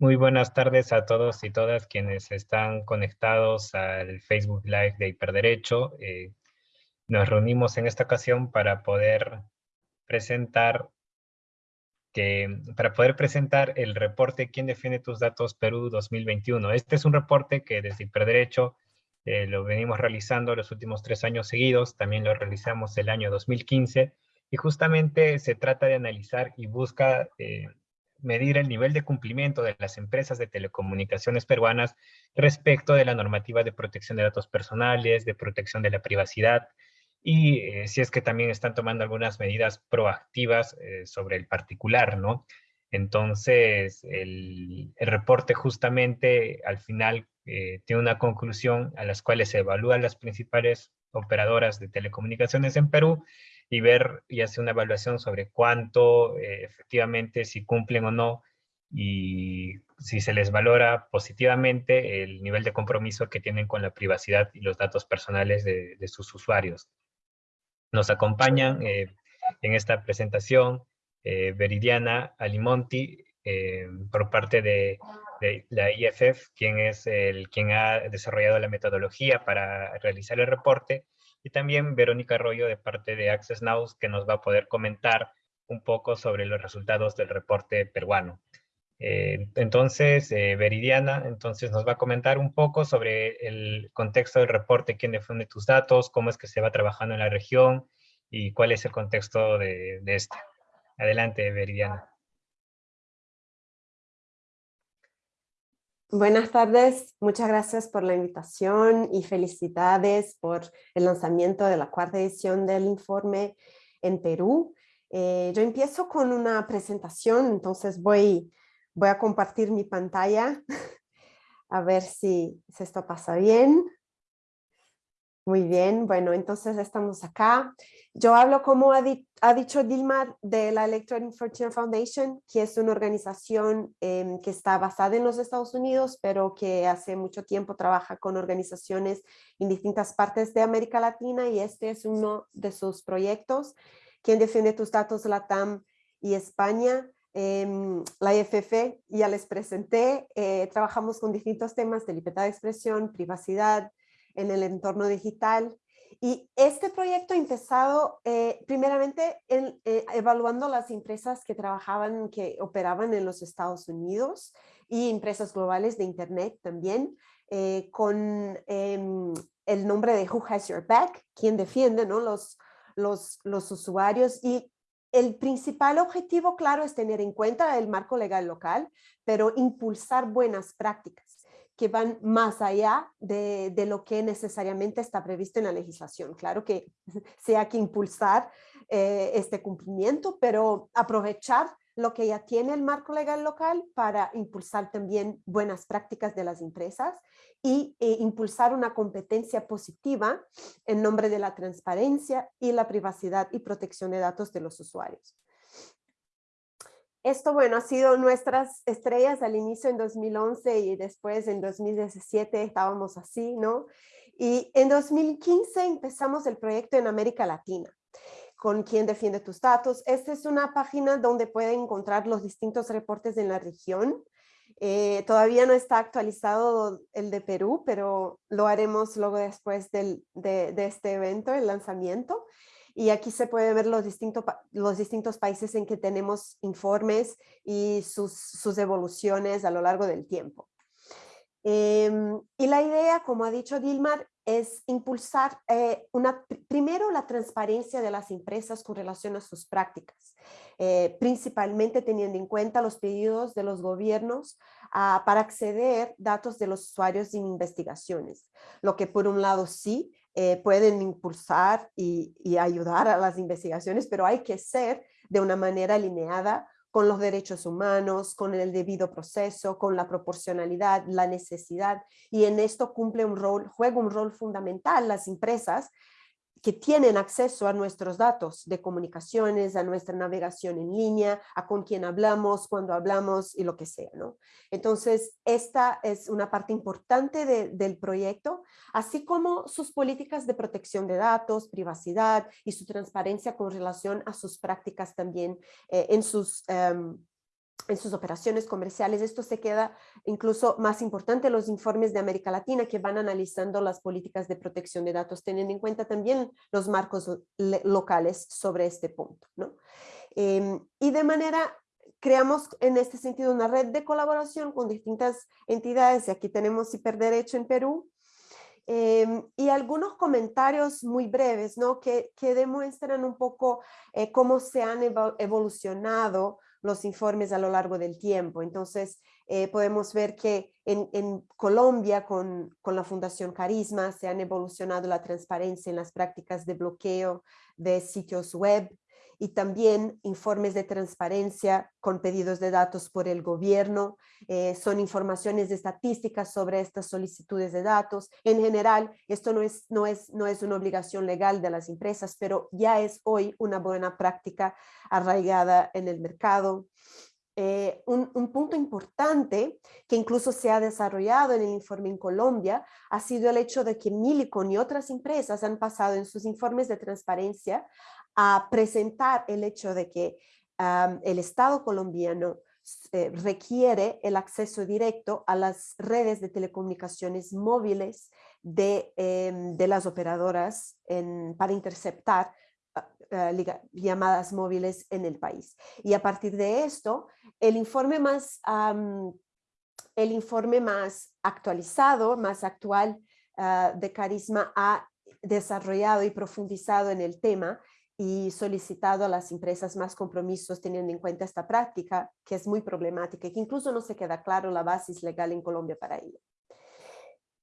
Muy buenas tardes a todos y todas quienes están conectados al Facebook Live de Hiperderecho. Eh, nos reunimos en esta ocasión para poder presentar que, para poder presentar el reporte ¿Quién defiende tus datos Perú 2021? Este es un reporte que desde Hiperderecho eh, lo venimos realizando los últimos tres años seguidos, también lo realizamos el año 2015, y justamente se trata de analizar y busca eh, medir el nivel de cumplimiento de las empresas de telecomunicaciones peruanas respecto de la normativa de protección de datos personales, de protección de la privacidad, y eh, si es que también están tomando algunas medidas proactivas sobre el particular, ¿no? Entonces, el, el reporte justamente al final eh, tiene una conclusión a las cuales se evalúan las principales operadoras de telecomunicaciones en Perú y ver y hacer una evaluación sobre cuánto eh, efectivamente, si cumplen o no, y si se les valora positivamente el nivel de compromiso que tienen con la privacidad y los datos personales de, sus usuarios. Nos acompañan eh, en esta presentación Veridiana Alimonti, por parte de de la IFF, quien es el quien ha desarrollado la metodología para realizar el reporte, y también Verónica Arroyo de parte de Access Now, que nos va a poder comentar un poco sobre los resultados del reporte peruano. Eh, entonces, eh, Veridiana, entonces nos va a comentar un poco sobre el contexto del reporte, quién defiende tus datos, cómo es que se va trabajando en la región y cuál es el contexto de, de este. Adelante, Veridiana. Buenas tardes, muchas gracias por la invitación y felicidades por el lanzamiento de la cuarta edición del informe en Perú. Eh, yo empiezo con una presentación, entonces voy, voy a compartir mi pantalla a ver si, si esto pasa bien. Muy bien, bueno, entonces estamos acá. Yo hablo, como ha, dicho Dilma, de la Electronic Frontier Foundation, que es una organización em, que está basada en los Estados Unidos, pero que hace mucho tiempo trabaja con organizaciones en distintas partes de América Latina y este es uno de sus proyectos. Quien defiende tus datos LATAM y España? Em, la IFF, ya les presenté, eh, trabajamos con distintos temas de libertad de expresión, privacidad, en el entorno digital. Y este proyecto empezado eh, primeramente en, eh, evaluando las empresas que trabajaban, que operaban en los Estados Unidos y empresas globales de Internet también, eh, con em, el nombre de Who Has Your Back, quien defiende ¿no? los, los usuarios y el principal objetivo, claro, es tener en cuenta el marco legal local, pero impulsar buenas prácticas que van más allá de, lo que necesariamente está previsto en la legislación. Claro que se hay que impulsar eh, este cumplimiento, pero aprovechar lo que ya tiene el marco legal local para impulsar también buenas prácticas de las empresas y e impulsar una competencia positiva en nombre de la transparencia y la privacidad y protección de datos de los usuarios. Esto, bueno, ha sido nuestras estrellas al inicio en 2011 y después en 2017 estábamos así, ¿no? Y en 2015 empezamos el proyecto en América Latina con quien defiende tus datos. Esta es una página donde pueden encontrar los distintos reportes en la región. Eh, todavía no está actualizado el de Perú, pero lo haremos luego después de, este evento, el lanzamiento. Y aquí se puede ver los, distintos los distintos países en que tenemos informes y sus, sus evoluciones a lo largo del tiempo. Em, y la idea, como ha dicho Dilmar, es impulsar eh, una, primero la transparencia de las empresas con relación a sus prácticas, eh, principalmente teniendo en cuenta los pedidos de los gobiernos ah, para acceder datos de los usuarios en investigaciones, lo que por un lado sí eh, pueden impulsar y, ayudar a las investigaciones, pero hay que ser de una manera alineada con los derechos humanos, con el debido proceso, con la proporcionalidad, la necesidad, y en esto cumple un rol, juega un rol fundamental las empresas que tienen acceso a nuestros datos de comunicaciones, a nuestra navegación en línea, a con quién hablamos, cuando hablamos y lo que sea. ¿no? Entonces, esta es una parte importante del proyecto, así como sus políticas de protección de datos, privacidad y su transparencia con relación a sus prácticas también eh, en sus... Em, en sus operaciones comerciales. Esto se queda incluso más importante los informes de América Latina que van analizando las políticas de protección de datos, teniendo en cuenta también los marcos locales sobre este punto. ¿no? Em, y de manera, creamos en este sentido una red de colaboración con distintas entidades, y aquí tenemos Hiperderecho en Perú, em, y algunos comentarios muy breves, ¿no? Que, que demuestran un poco eh, cómo se han evolucionado los informes a lo largo del tiempo. Entonces, eh, podemos ver que en, en Colombia, con, con, la Fundación Carisma, se han evolucionado la transparencia en las prácticas de bloqueo de sitios web, y también informes de transparencia con pedidos de datos por el gobierno. Eh, son informaciones estadísticas sobre estas solicitudes de datos. En general, esto no es, no, es, no es una obligación legal de las empresas, pero ya es hoy una buena práctica arraigada en el mercado. Eh, un, un, punto importante que incluso se ha desarrollado en el informe en Colombia ha sido el hecho de que Milicon y otras empresas han pasado en sus informes de transparencia a presentar el hecho de que el Estado colombiano eh, requiere el acceso directo a las redes de telecomunicaciones móviles de, em, de las operadoras para interceptar ah, ah, llamadas móviles en el país. Y a partir de esto, el informe más, el informe más actualizado, más actual ah, de Carisma ha desarrollado y profundizado en el tema y solicitado a las empresas más compromisos teniendo en cuenta esta práctica que es muy problemática y que incluso no se queda claro la base legal en Colombia para ello.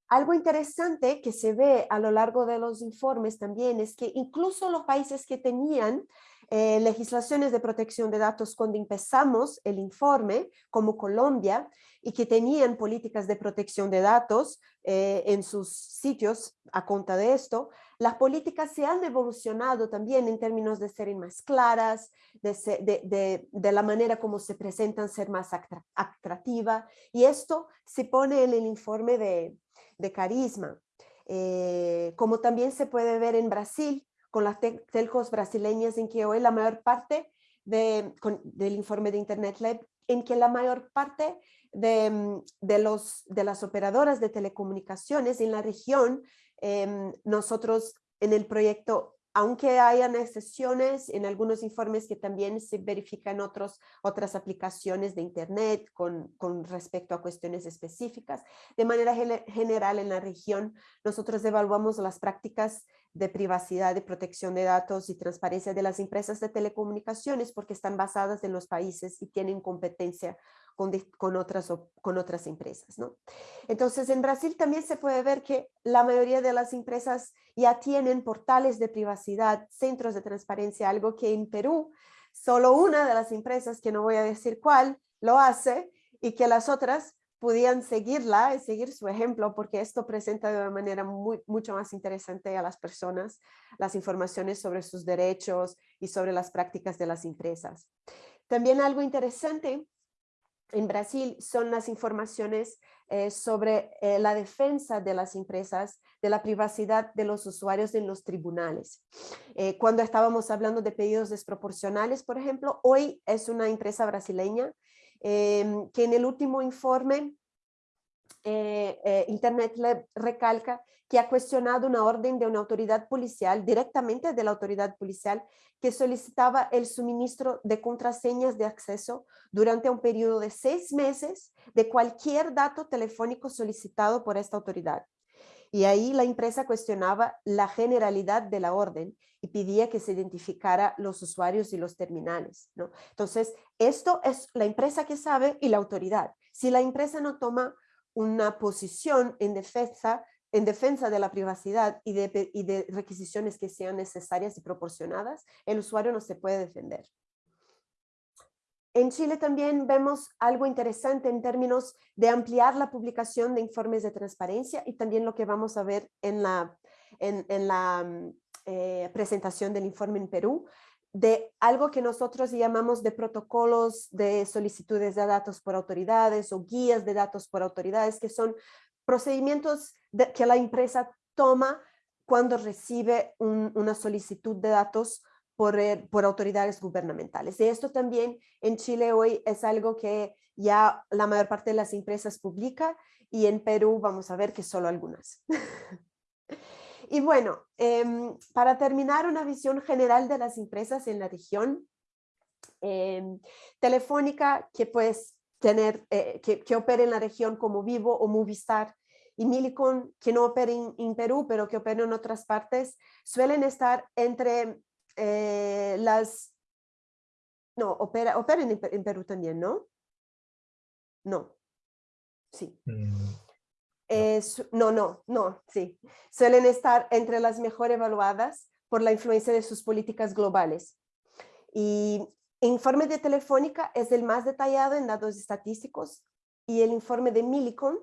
Algo interesante que se ve a lo largo de los informes también es que incluso los países que tenían eh, legislaciones de protección de datos cuando empezamos el informe, como Colombia, y que tenían políticas de protección de datos eh, en sus sitios a cuenta de esto, las políticas se han evolucionado también en términos de ser más claras, de, la manera como se presentan ser más atractiva, y esto se pone en el informe de, carisma. Eh, como también se puede ver en Brasil, con las telcos brasileñas, en que hoy la mayor parte del informe de Internet Lab, en que la mayor parte de las operadoras de telecomunicaciones en la región Em, nosotros en el proyecto, aunque hayan excepciones en algunos informes que también se verifican otros, otras aplicaciones de Internet con, con respecto a cuestiones específicas, de manera general en la región, nosotros evaluamos las prácticas de privacidad, de protección de datos y transparencia de las empresas de telecomunicaciones porque están basadas en los países y tienen competencia con, otras, con otras empresas. ¿no? Entonces, en Brasil también se puede ver que la mayoría de las empresas ya tienen portales de privacidad, centros de transparencia, algo que en Perú solo una de las empresas, que no voy a decir cuál, lo hace y que las otras podían seguirla y seguir su ejemplo porque esto presenta de una manera mucho más interesante a las personas las informaciones sobre sus derechos y sobre las prácticas de las empresas. También algo interesante en Brasil son las informaciones eh, sobre eh, la defensa de las empresas, de la privacidad de los usuarios en los tribunales. Eh, cuando estábamos hablando de pedidos desproporcionales, por ejemplo, hoy es una empresa brasileña em, que en el último informe Internet Lab recalca que ha cuestionado una orden de una autoridad policial, directamente de la autoridad policial, que solicitaba el suministro de contraseñas de acceso durante un periodo de seis meses de cualquier dato telefónico solicitado por esta autoridad. Y ahí la empresa cuestionaba la generalidad de la orden y pedía que se identificara los usuarios y los terminales. ¿no? Entonces, esto es la empresa que sabe y la autoridad. Si la empresa no toma una posición en defensa en defensa de la privacidad y de, requisiciones que sean necesarias y proporcionadas, el usuario no se puede defender. En Chile también vemos algo interesante en términos de ampliar la publicación de informes de transparencia y también lo que vamos a ver en la, en, la mm, eh, presentación del informe en Perú, de algo que nosotros llamamos de protocolos de solicitudes de datos por autoridades o guías de datos por autoridades, que son procedimientos que la empresa toma cuando recibe una solicitud de datos por, eh, por autoridades gubernamentales. Y esto también en Chile hoy es algo que ya la mayor parte de las empresas publica y en Perú vamos a ver que solo algunas. y bueno, em, para terminar una visión general de las empresas en la región, em, Telefónica, que pues tener, eh, que, que opera en la región como Vivo o Movistar, y Milicon, que no opera en, Perú, pero que opera en otras partes, suelen estar entre eh, las... No, opera, operan en, Perú también, ¿no? No. Sí. Mm, no, no, no, sí. Suelen estar entre las mejor evaluadas por la influencia de sus políticas globales. Y el informe de Telefónica es el más detallado en datos estadísticos y el informe de Milicon,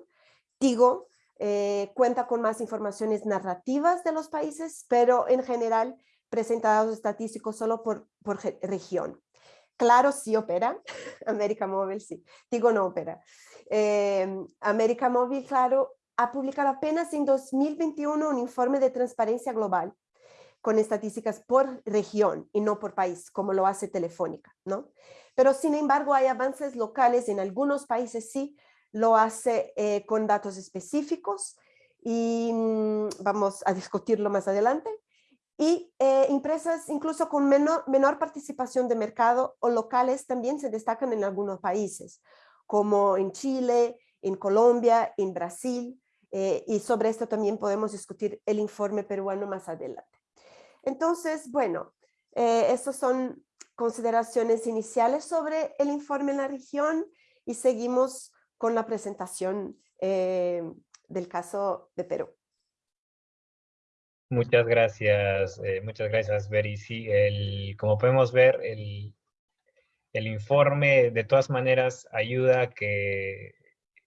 digo, eh, cuenta con más informaciones narrativas de los países, pero en general presenta datos estadísticos solo por, por región. Claro, sí opera, América Móvil sí, digo no opera. Eh, América Móvil, claro, ha publicado apenas en 2021 un informe de transparencia global con estadísticas por región y no por país, como lo hace Telefónica, ¿no? Pero sin embargo hay avances locales en algunos países sí, lo hace eh, con datos específicos y mm, vamos a discutirlo más adelante y eh, empresas incluso con menor, menor participación de mercado o locales también se destacan en algunos países, como en Chile, en Colombia, en Brasil, eh, y sobre esto también podemos discutir el informe peruano más adelante. Entonces, bueno, eh, estas son consideraciones iniciales sobre el informe en la región y seguimos con la presentación del caso de Perú. Muchas gracias, eh, muchas gracias, Beri. Sí, el, como podemos ver, el, el informe de todas maneras ayuda a que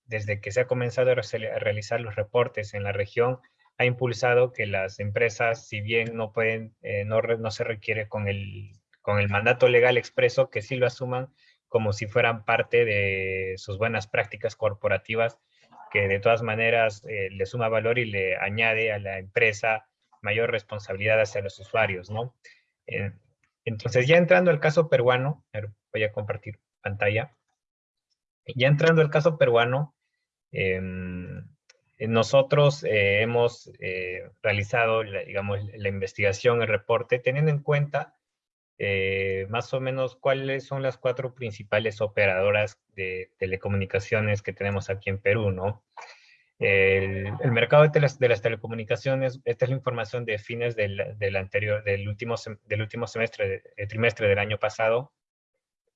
desde que se ha comenzado a realizar los reportes en la región, ha impulsado que las empresas, si bien no pueden, eh, no, no, se requiere con el, con el mandato legal expreso, que sí lo asuman como si fueran parte de sus buenas prácticas corporativas, que de todas maneras eh, le suma valor y le añade a la empresa mayor responsabilidad hacia los usuarios, ¿no? Eh, entonces, ya entrando al caso peruano, voy a compartir pantalla. Ya entrando al caso peruano, em, nosotros eh, hemos eh, realizado, digamos, la investigación, el reporte, teniendo en cuenta más o menos cuáles son las cuatro principales operadoras de telecomunicaciones que tenemos aquí en Perú, ¿no? El, mercado de, las, de, las, telecomunicaciones, esta es la información de fines del, del anterior, del último, del último semestre, el trimestre del año pasado,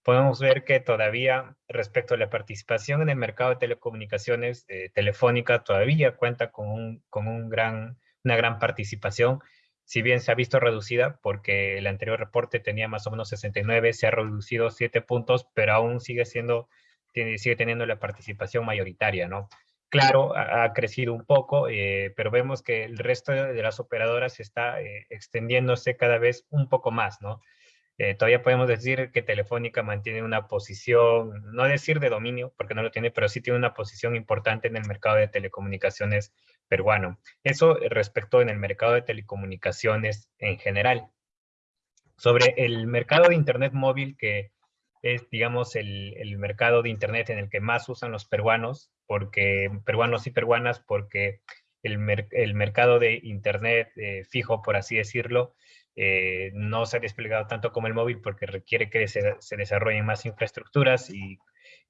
podemos ver que todavía respecto a la participación en el mercado de telecomunicaciones, eh, Telefónica todavía cuenta con, un, con un gran, una gran participación, si bien se ha visto reducida porque el anterior reporte tenía más o menos 69, se ha reducido 7 puntos, pero aún sigue siendo, tiene, sigue teniendo la participación mayoritaria, ¿no? Claro, ha, crecido un poco, eh, pero vemos que el resto de las operadoras está eh, extendiéndose cada vez un poco más, ¿no? Eh, todavía podemos decir que Telefónica mantiene una posición, no decir de dominio, porque no lo tiene, pero sí tiene una posición importante en el mercado de telecomunicaciones peruano. Eso respecto en el mercado de telecomunicaciones en general. Sobre el mercado de Internet móvil, que es, digamos, el, el mercado de Internet en el que más usan los peruanos, porque peruanos y peruanas, porque el, mercado de Internet eh, fijo, por así decirlo, eh, no se ha desplegado tanto como el móvil porque requiere que se, se desarrollen más infraestructuras y,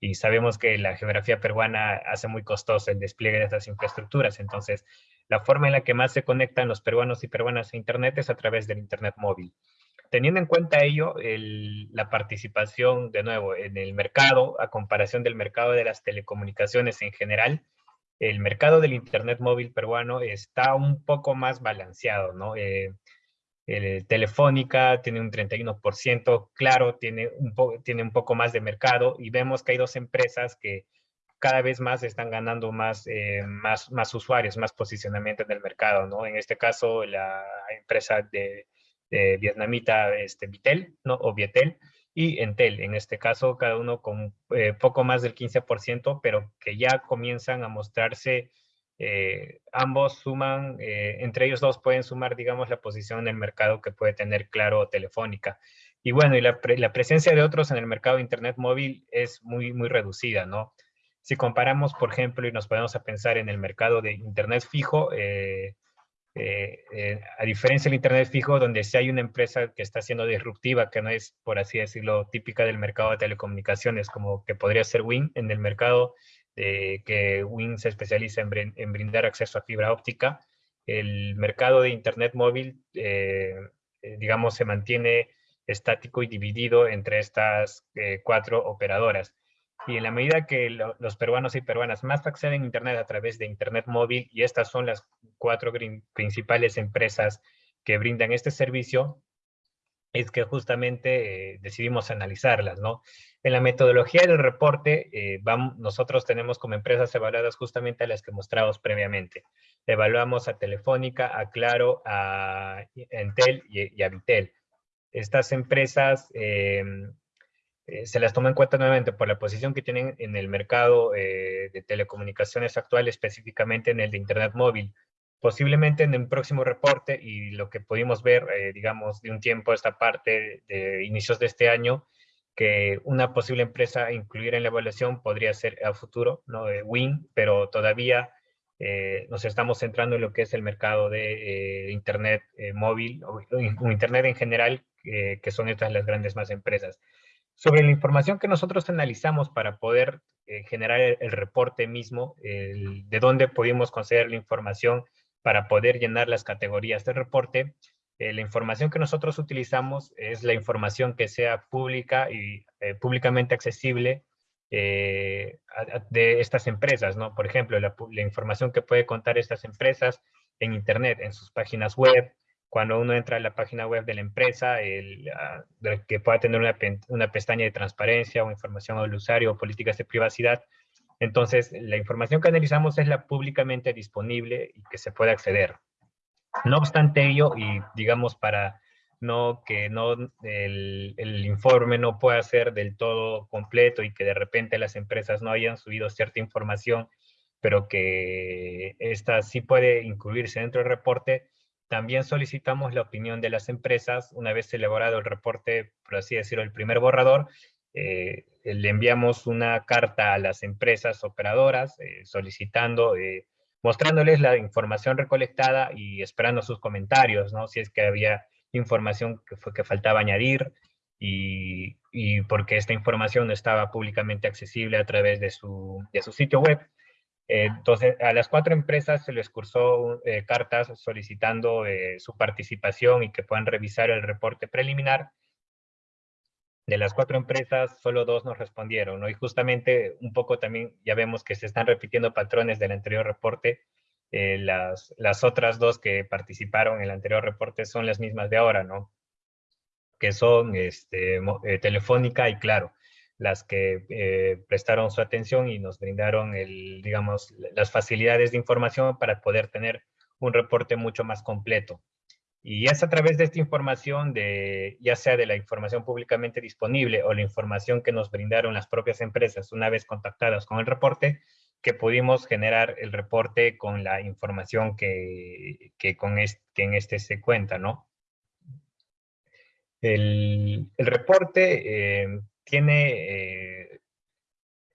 y, sabemos que la geografía peruana hace muy costoso el despliegue de estas infraestructuras. Entonces, la forma en la que más se conectan los peruanos y peruanas a Internet es a través del Internet móvil. Teniendo en cuenta ello, la participación, de nuevo, en el mercado, a comparación del mercado de las telecomunicaciones en general, el mercado del Internet móvil peruano está un poco más balanceado, ¿no? Eh, Telefónica tiene un 31%, Claro tiene un, tiene un poco más de mercado y vemos que hay dos empresas que cada vez más están ganando más, eh, más, más usuarios, más posicionamiento en el mercado, ¿no? En este caso, la empresa de vietnamita este, Vitel, ¿no? o Vietel, y Entel, en este caso cada uno con eh, poco más del 15%, pero que ya comienzan a mostrarse eh, ambos suman, eh, entre ellos dos pueden sumar, digamos, la posición en el mercado que puede tener Claro o Telefónica. Y bueno, y la, presencia de otros en el mercado de Internet móvil es muy, muy reducida, ¿no? Si comparamos, por ejemplo, y nos podemos a pensar en el mercado de Internet fijo, eh, a diferencia del Internet fijo, donde si hay una empresa que está siendo disruptiva, que no es, por así decirlo, típica del mercado de telecomunicaciones, como que podría ser Win, en el mercado que Win se especializa en, brindar acceso a fibra óptica. El mercado de Internet móvil, eh, eh, digamos, se mantiene estático y dividido entre estas eh, cuatro operadoras. Y en la medida que los peruanos y peruanas más acceden a Internet a través de Internet móvil, y estas son las cuatro principales empresas que brindan este servicio, es que justamente decidimos analizarlas, ¿no? En la metodología del reporte, eh, vamos, nosotros tenemos como empresas evaluadas justamente a las que mostramos previamente. Evaluamos a Telefónica, a Claro, a Entel y, a Vitel. Estas empresas em, eh, se las toma en cuenta nuevamente por la posición que tienen en el mercado eh, de telecomunicaciones actual, específicamente en el de Internet móvil. Posiblemente en el próximo reporte y lo que pudimos ver, digamos, de un tiempo esta parte de inicios de este año, que una posible empresa a incluir en la evaluación podría ser a futuro, ¿no? Win, pero todavía eh, nos estamos centrando en lo que es el mercado de eh, Internet eh, móvil o, Internet en general, que son estas las grandes más empresas. Sobre la información que nosotros analizamos para poder generar el, reporte mismo, de dónde pudimos conseguir la información para poder llenar las categorías del reporte, eh, la información que nosotros utilizamos es la información que sea pública y eh, públicamente accesible eh, de estas empresas, ¿no? Por ejemplo, la, información que puede contar estas empresas en Internet, en sus páginas web, cuando uno entra a la página web de la empresa, el, ah, que pueda tener una, una, pestaña de transparencia o información al usuario o políticas de privacidad. Entonces, la información que analizamos es la públicamente disponible y que se puede acceder. No obstante ello, y digamos para no que no el, informe no pueda ser del todo completo y que de repente las empresas no hayan subido cierta información, pero que esta sí puede incluirse dentro del reporte, también solicitamos la opinión de las empresas. Una vez elaborado el reporte, por así decirlo, el primer borrador, eh, le enviamos una carta a las empresas operadoras eh, solicitando eh, mostrándoles la información recolectada y esperando sus comentarios, ¿no? Si es que había información que, fue, que faltaba añadir y, y, porque esta información no estaba públicamente accesible a través de su, de su sitio web. Entonces, a las cuatro empresas se les cursó eh, cartas solicitando eh, su participación y que puedan revisar el reporte preliminar de las cuatro empresas, solo dos nos respondieron, ¿no? Y justamente un poco también ya vemos que se están repitiendo patrones del anterior reporte. Eh, las, las otras dos que participaron en el anterior reporte son las mismas de ahora, ¿no? Que son este, Telefónica y Claro, las que eh, prestaron su atención y nos brindaron, el, digamos, las facilidades de información para poder tener un reporte mucho más completo. Y es a través de esta información, de, ya sea de la información públicamente disponible o la información que nos brindaron las propias empresas una vez contactadas con el reporte, que pudimos generar el reporte con la información que, que con este, que en este se cuenta, ¿no? El, el reporte eh, tiene... Eh,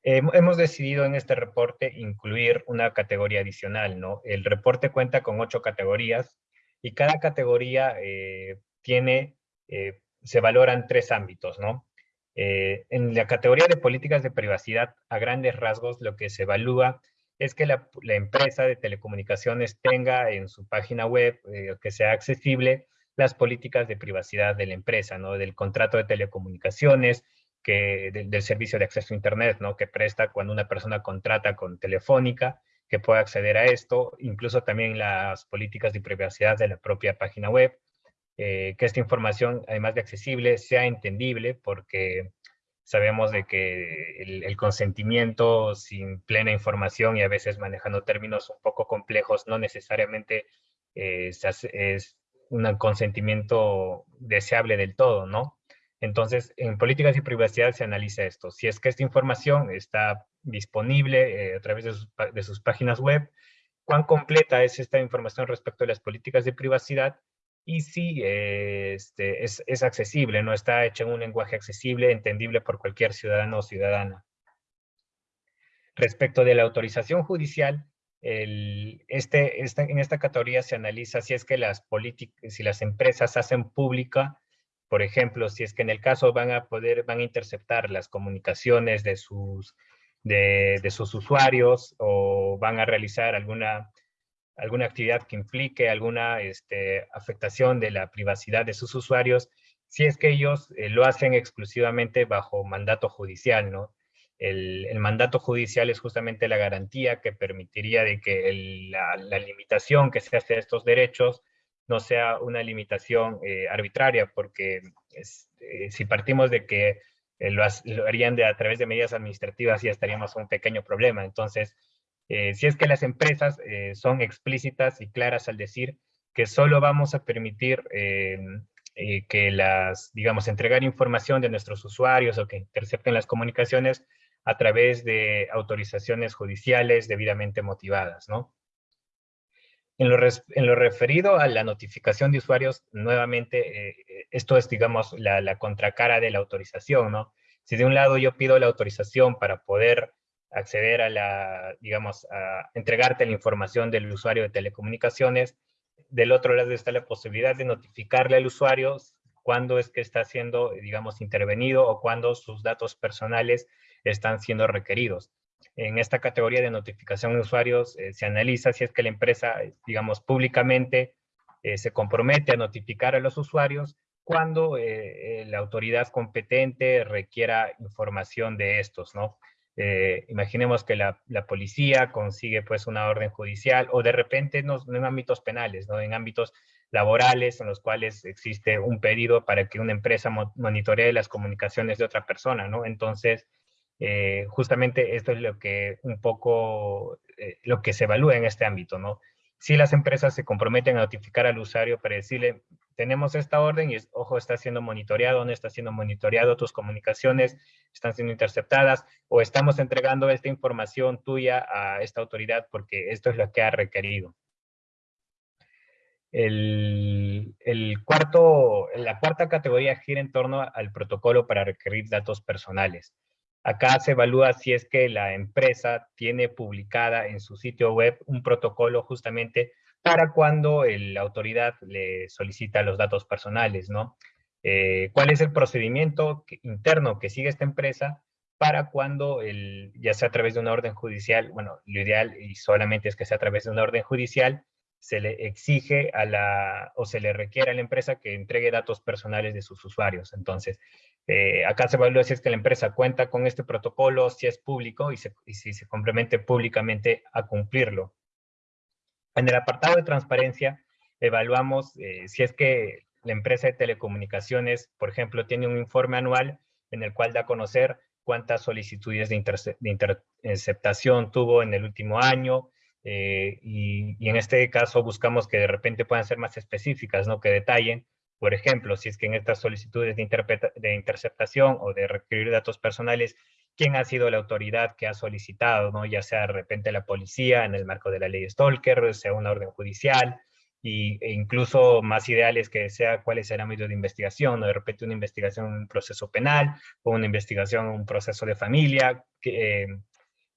hemos decidido en este reporte incluir una categoría adicional, ¿no? El reporte cuenta con ocho categorías y cada categoría eh, tiene, eh, se valoran tres ámbitos, ¿no? Eh, en la categoría de políticas de privacidad, a grandes rasgos, lo que se evalúa es que la, empresa de telecomunicaciones tenga en su página web, que sea accesible, las políticas de privacidad de la empresa, ¿no? Del contrato de telecomunicaciones, que, del servicio de acceso a Internet, ¿no? Que presta cuando una persona contrata con Telefónica, que pueda acceder a esto, incluso también las políticas de privacidad de la propia página web, eh, que esta información, además de accesible, sea entendible, porque sabemos de que el, consentimiento sin plena información y a veces manejando términos un poco complejos, no necesariamente eh, es un consentimiento deseable del todo, ¿no? Entonces, en políticas de privacidad se analiza esto. Si es que esta información está disponible eh, a través de sus, páginas web, cuán completa es esta información respecto a las políticas de privacidad y si este, es, es, accesible, no está hecha en un lenguaje accesible, entendible por cualquier ciudadano o ciudadana. Respecto de la autorización judicial, este, en esta categoría se analiza si es que las si las empresas hacen pública, por ejemplo, si es que en el caso van a poder, van a interceptar las comunicaciones de sus, de, de sus usuarios o van a realizar alguna, alguna actividad que implique alguna este, afectación de la privacidad de sus usuarios, si es que ellos eh, lo hacen exclusivamente bajo mandato judicial, ¿no? El, mandato judicial es justamente la garantía que permitiría de que la, limitación que se hace a estos derechos no sea una limitación eh, arbitraria, porque eh, si partimos de que eh, lo, harían de, a través de medidas administrativas, ya estaríamos en un pequeño problema. Entonces, si es que las empresas son explícitas y claras al decir que solo vamos a permitir que las, digamos, entregar información de nuestros usuarios o que intercepten las comunicaciones a través de autorizaciones judiciales debidamente motivadas, ¿no? En lo, referido a la notificación de usuarios, nuevamente, eh, esto es, digamos, la, la, contracara de la autorización, ¿no? Si de un lado yo pido la autorización para poder acceder a la, digamos, a entregarte la información del usuario de telecomunicaciones, del otro lado está la posibilidad de notificarle al usuario cuándo es que está siendo, digamos, intervenido o cuándo sus datos personales están siendo requeridos. En esta categoría de notificación de usuarios eh, se analiza si es que la empresa, digamos, públicamente eh, se compromete a notificar a los usuarios cuando eh, la autoridad competente requiera información de estos, ¿no? imaginemos que la, la, policía consigue pues una orden judicial o de repente no, en ámbitos penales, ¿no? en ámbitos laborales en los cuales existe un pedido para que una empresa monitoree las comunicaciones de otra persona, ¿no? Entonces, eh, justamente esto es lo que un poco, eh, lo que se evalúa en este ámbito, ¿no? Si las empresas se comprometen a notificar al usuario para decirle, tenemos esta orden y, ojo, está siendo monitoreado, no está siendo monitoreado, tus comunicaciones están siendo interceptadas, o estamos entregando esta información tuya a esta autoridad porque esto es lo que ha requerido. El, el, cuarto, la cuarta categoría gira en torno al protocolo para requerir datos personales. Acá se evalúa si es que la empresa tiene publicada en su sitio web un protocolo justamente para cuando la autoridad le solicita los datos personales, ¿no? Eh, ¿Cuál es el procedimiento interno que sigue esta empresa para cuando, el, ya sea a través de una orden judicial, bueno, lo ideal y solamente es que sea a través de una orden judicial, se le exige a la, o se le requiere a la empresa que entregue datos personales de sus usuarios. Entonces, eh, acá se evalúa si es que la empresa cuenta con este protocolo, si es público y, si se complemente públicamente a cumplirlo. En el apartado de transparencia, evaluamos eh, si es que la empresa de telecomunicaciones, por ejemplo, tiene un informe anual en el cual da a conocer cuántas solicitudes de, de interceptación tuvo en el último año, eh, y, en este caso buscamos que de repente puedan ser más específicas, ¿no? que detallen, por ejemplo, si es que en estas solicitudes de, de interceptación o de requerir datos personales, quién ha sido la autoridad que ha solicitado, ¿no? ya sea de repente la policía en el marco de la ley Stalker, sea una orden judicial, y, e incluso más ideales que sea cuál es el ámbito de investigación, o de repente una investigación en un proceso penal, o una investigación en un proceso de familia, que, eh,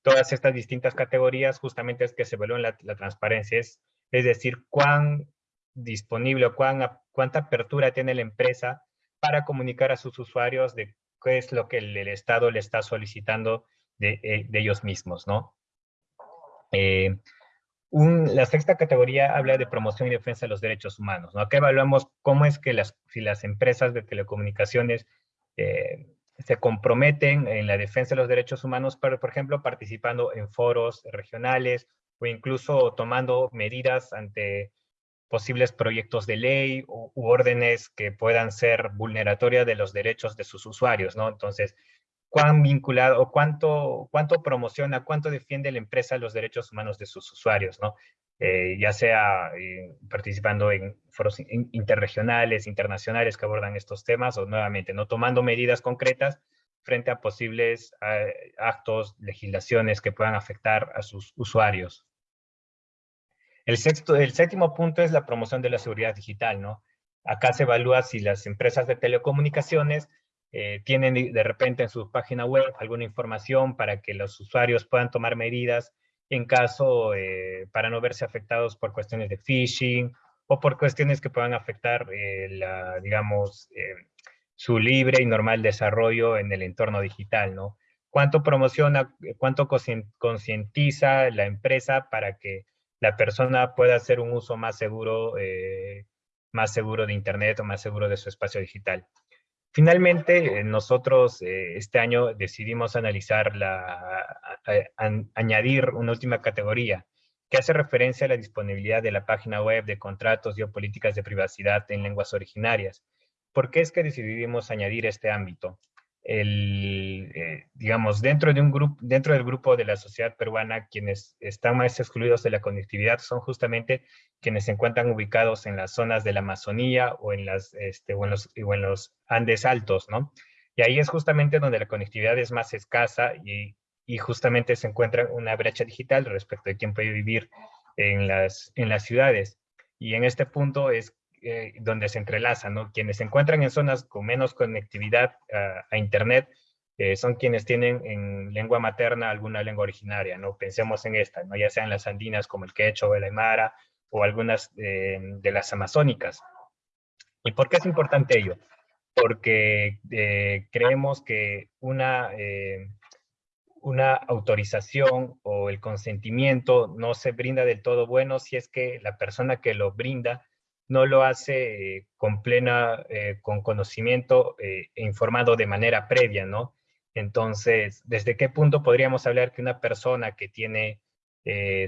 todas estas distintas categorías justamente es que se evalúa la, la transparencia, es, es decir, cuán disponible o cuán, cuánta apertura tiene la empresa para comunicar a sus usuarios de qué es lo que el, Estado le está solicitando de, eh, de ellos mismos, ¿no? Eh, un, la sexta categoría habla de promoción y defensa de los derechos humanos, ¿no? Acá evaluamos cómo es que las, si las empresas de telecomunicaciones eh, se comprometen en la defensa de los derechos humanos, pero, por ejemplo, participando en foros regionales o incluso tomando medidas ante posibles proyectos de ley u, órdenes que puedan ser vulneratorias de los derechos de sus usuarios, ¿no? Entonces, ¿cuán vinculado o cuánto, cuánto promociona, cuánto defiende la empresa los derechos humanos de sus usuarios, ¿no? Eh, ya sea eh, participando en foros interregionales, internacionales que abordan estos temas, o nuevamente, no tomando medidas concretas frente a posibles eh, actos, legislaciones que puedan afectar a sus usuarios. El, sexto, el séptimo punto es la promoción de la seguridad digital, ¿no? Acá se evalúa si las empresas de telecomunicaciones tienen de repente en su página web alguna información para que los usuarios puedan tomar medidas en caso eh, para no verse afectados por cuestiones de phishing o por cuestiones que puedan afectar, eh, la, digamos, su libre y normal desarrollo en el entorno digital, ¿no? ¿Cuánto promociona, cuánto concientiza la empresa para que la persona pueda hacer un uso más seguro, más seguro de Internet o más seguro de su espacio digital? Finalmente, eh, nosotros eh, este año decidimos analizar la, añadir una última categoría que hace referencia a la disponibilidad de la página web de contratos y políticas de privacidad en lenguas originarias. ¿Por qué es que decidimos añadir este ámbito? El, eh, digamos, dentro, de un grupo, dentro del grupo de la sociedad peruana, quienes están más excluidos de la conectividad son justamente quienes se encuentran ubicados en las zonas de la Amazonía o en, las, este, o en, los, o en los Andes altos, ¿no? Y ahí es justamente donde la conectividad es más escasa y, y justamente se encuentra una brecha digital respecto de quién puede vivir en las, en las ciudades. Y en este punto es eh, donde se entrelazan, ¿no? Quienes se encuentran en zonas con menos conectividad a, Internet eh, son quienes tienen en lengua materna alguna lengua originaria, ¿no? Pensemos en esta, ¿no? Ya sean las andinas como el quechua o el aymara o algunas eh, de las amazónicas. ¿Y por qué es importante ello? Porque creemos que una, una autorización o el consentimiento no se brinda del todo bueno si es que la persona que lo brinda no lo hace eh, con plena, eh, con conocimiento eh, e informado de manera previa, ¿no? Entonces, ¿desde qué punto podríamos hablar que una persona que tiene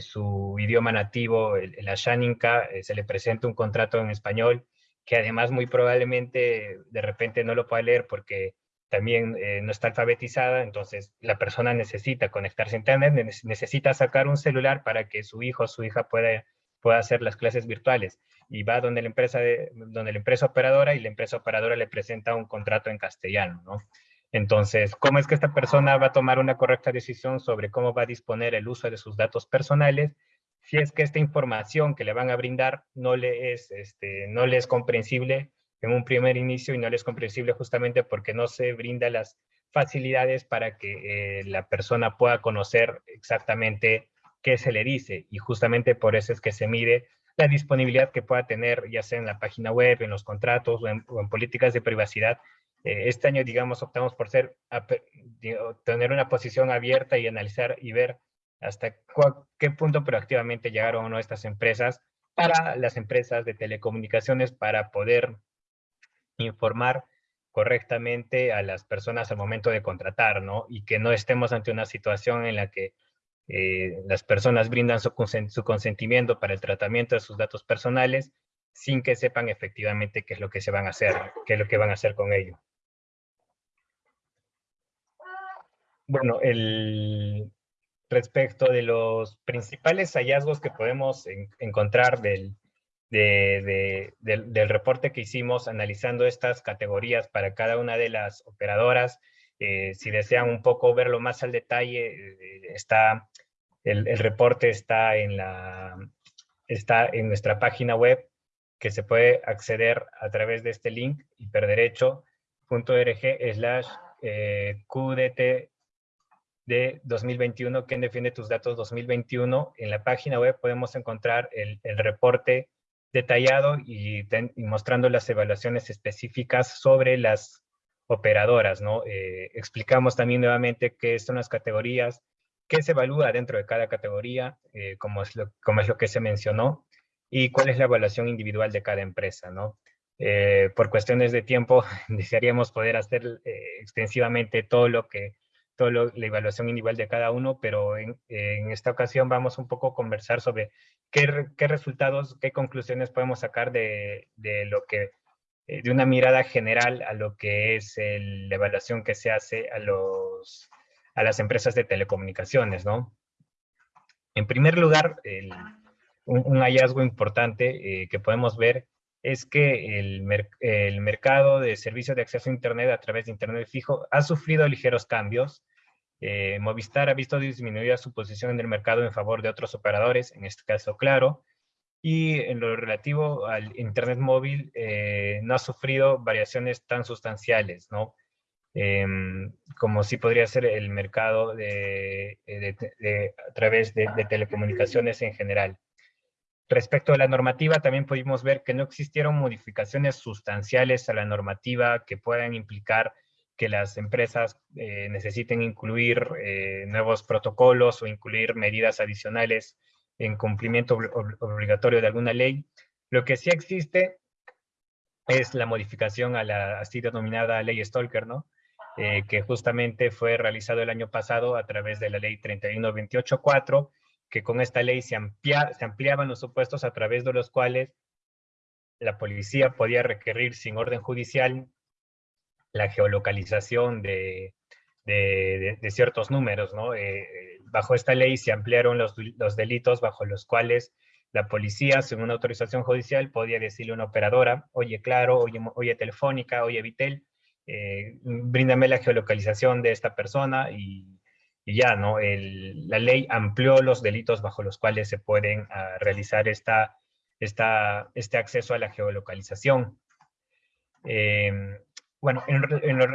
su idioma nativo, el, el Ashaninka, se le presenta un contrato en español, que además muy probablemente de repente no lo pueda leer porque también no está alfabetizada, entonces la persona necesita conectarse a internet, necesita sacar un celular para que su hijo o su hija pueda, pueda hacer las clases virtuales y va donde la empresa, de, donde la empresa operadora y la empresa operadora le presenta un contrato en castellano, ¿no? Entonces, ¿cómo es que esta persona va a tomar una correcta decisión sobre cómo va a disponer el uso de sus datos personales si es que esta información que le van a brindar no le es, este, no le es comprensible en un primer inicio y no le es comprensible justamente porque no se brinda las facilidades para que eh, la persona pueda conocer exactamente qué se le dice y justamente por eso es que se mide la disponibilidad que pueda tener, ya sea en la página web, en los contratos o en, políticas de privacidad. Eh, este año, digamos, optamos por ser, tener una posición abierta y analizar y ver hasta qué punto proactivamente llegaron o no estas empresas para las empresas de telecomunicaciones para poder informar correctamente a las personas al momento de contratar, ¿no? Y que no estemos ante una situación en la que eh, las personas brindan su, consentimiento para el tratamiento de sus datos personales sin que sepan efectivamente qué es lo que se van a hacer, qué es lo que van a hacer con ello. Bueno, el, respecto de los principales hallazgos que podemos encontrar del, del, reporte que hicimos analizando estas categorías para cada una de las operadoras, eh, si desean un poco verlo más al detalle, eh, está, el, reporte está en, la, está en nuestra página web, que se puede acceder a través de este link, hiperderecho.org slash QDT de 2021, ¿quién defiende tus datos 2021? En la página web podemos encontrar el, reporte detallado y, y, mostrando las evaluaciones específicas sobre las operadoras, ¿no? Eh, explicamos también nuevamente qué son las categorías, qué se evalúa dentro de cada categoría, eh, como, es lo, como es lo que se mencionó, y cuál es la evaluación individual de cada empresa, ¿no? Eh, por cuestiones de tiempo, desearíamos poder hacer extensivamente todo lo que, todo la evaluación individual de cada uno, pero en, esta ocasión vamos un poco a conversar sobre qué, qué resultados, qué conclusiones podemos sacar de, de lo que eh, de una mirada general a lo que es la evaluación que se hace a, los, a las empresas de telecomunicaciones, ¿no? En primer lugar, un, hallazgo importante eh, que podemos ver es que el, el, mercado de servicios de acceso a Internet a través de Internet fijo ha sufrido ligeros cambios. Eh, Movistar ha visto disminuida su posición en el mercado en favor de otros operadores, en este caso Claro, y en lo relativo al Internet móvil eh, no ha sufrido variaciones tan sustanciales, ¿no? Em, como sí podría ser el mercado de, a través de, telecomunicaciones en general. Respecto a la normativa, también pudimos ver que no existieron modificaciones sustanciales a la normativa que puedan implicar que las empresas eh, necesiten incluir eh, nuevos protocolos o incluir medidas adicionales en cumplimiento obligatorio de alguna ley. Lo que sí existe es la modificación a la así denominada ley Stalker, ¿no? Eh, que justamente fue realizado el año pasado a través de la ley 31284, que con esta ley se, se ampliaban los supuestos a través de los cuales la policía podía requerir sin orden judicial la geolocalización de, de, ciertos números, ¿no? Eh, bajo esta ley se ampliaron los, los, delitos bajo los cuales la policía, según una autorización judicial, podía decirle a una operadora, oye, claro, oye, oye Telefónica, oye, Vitel, eh, bríndame la geolocalización de esta persona y, ya, ¿no? la ley amplió los delitos bajo los cuales se pueden ah, realizar esta, esta, este acceso a la geolocalización. Eh, bueno,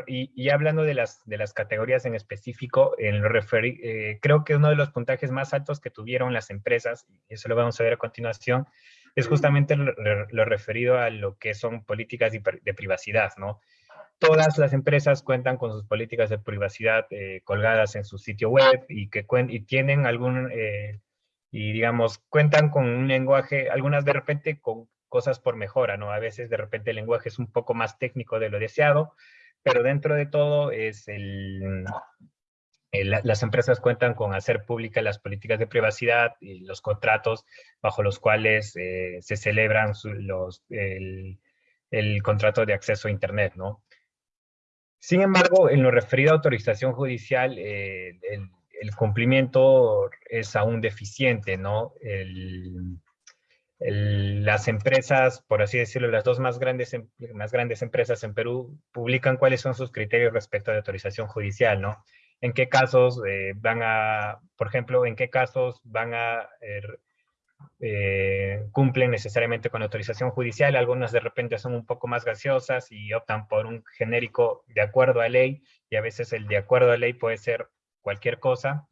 y, hablando de las, de las categorías en específico, en lo eh, creo que uno de los puntajes más altos que tuvieron las empresas, y eso lo vamos a ver a continuación, es justamente lo, referido a lo que son políticas de, privacidad, ¿no? Todas las empresas cuentan con sus políticas de privacidad eh, colgadas en su sitio web y que y tienen algún, eh, y digamos, cuentan con un lenguaje, algunas de repente con cosas por mejora, ¿no? A veces de repente el lenguaje es un poco más técnico de lo deseado, pero dentro de todo es el, las empresas cuentan con hacer públicas las políticas de privacidad y los contratos bajo los cuales eh, se celebran los, el, el, contrato de acceso a Internet, ¿no? Sin embargo, en lo referido a autorización judicial, eh, el, el, cumplimiento es aún deficiente, ¿no? El, las empresas, por así decirlo, las dos más grandes, em, más grandes empresas en Perú publican cuáles son sus criterios respecto la autorización judicial, ¿no? En qué casos eh, van a, por ejemplo, en qué casos van a, er, eh, cumplen necesariamente con autorización judicial, algunas de repente son un poco más gaseosas y optan por un genérico de acuerdo a ley, y a veces el de acuerdo a ley puede ser cualquier cosa,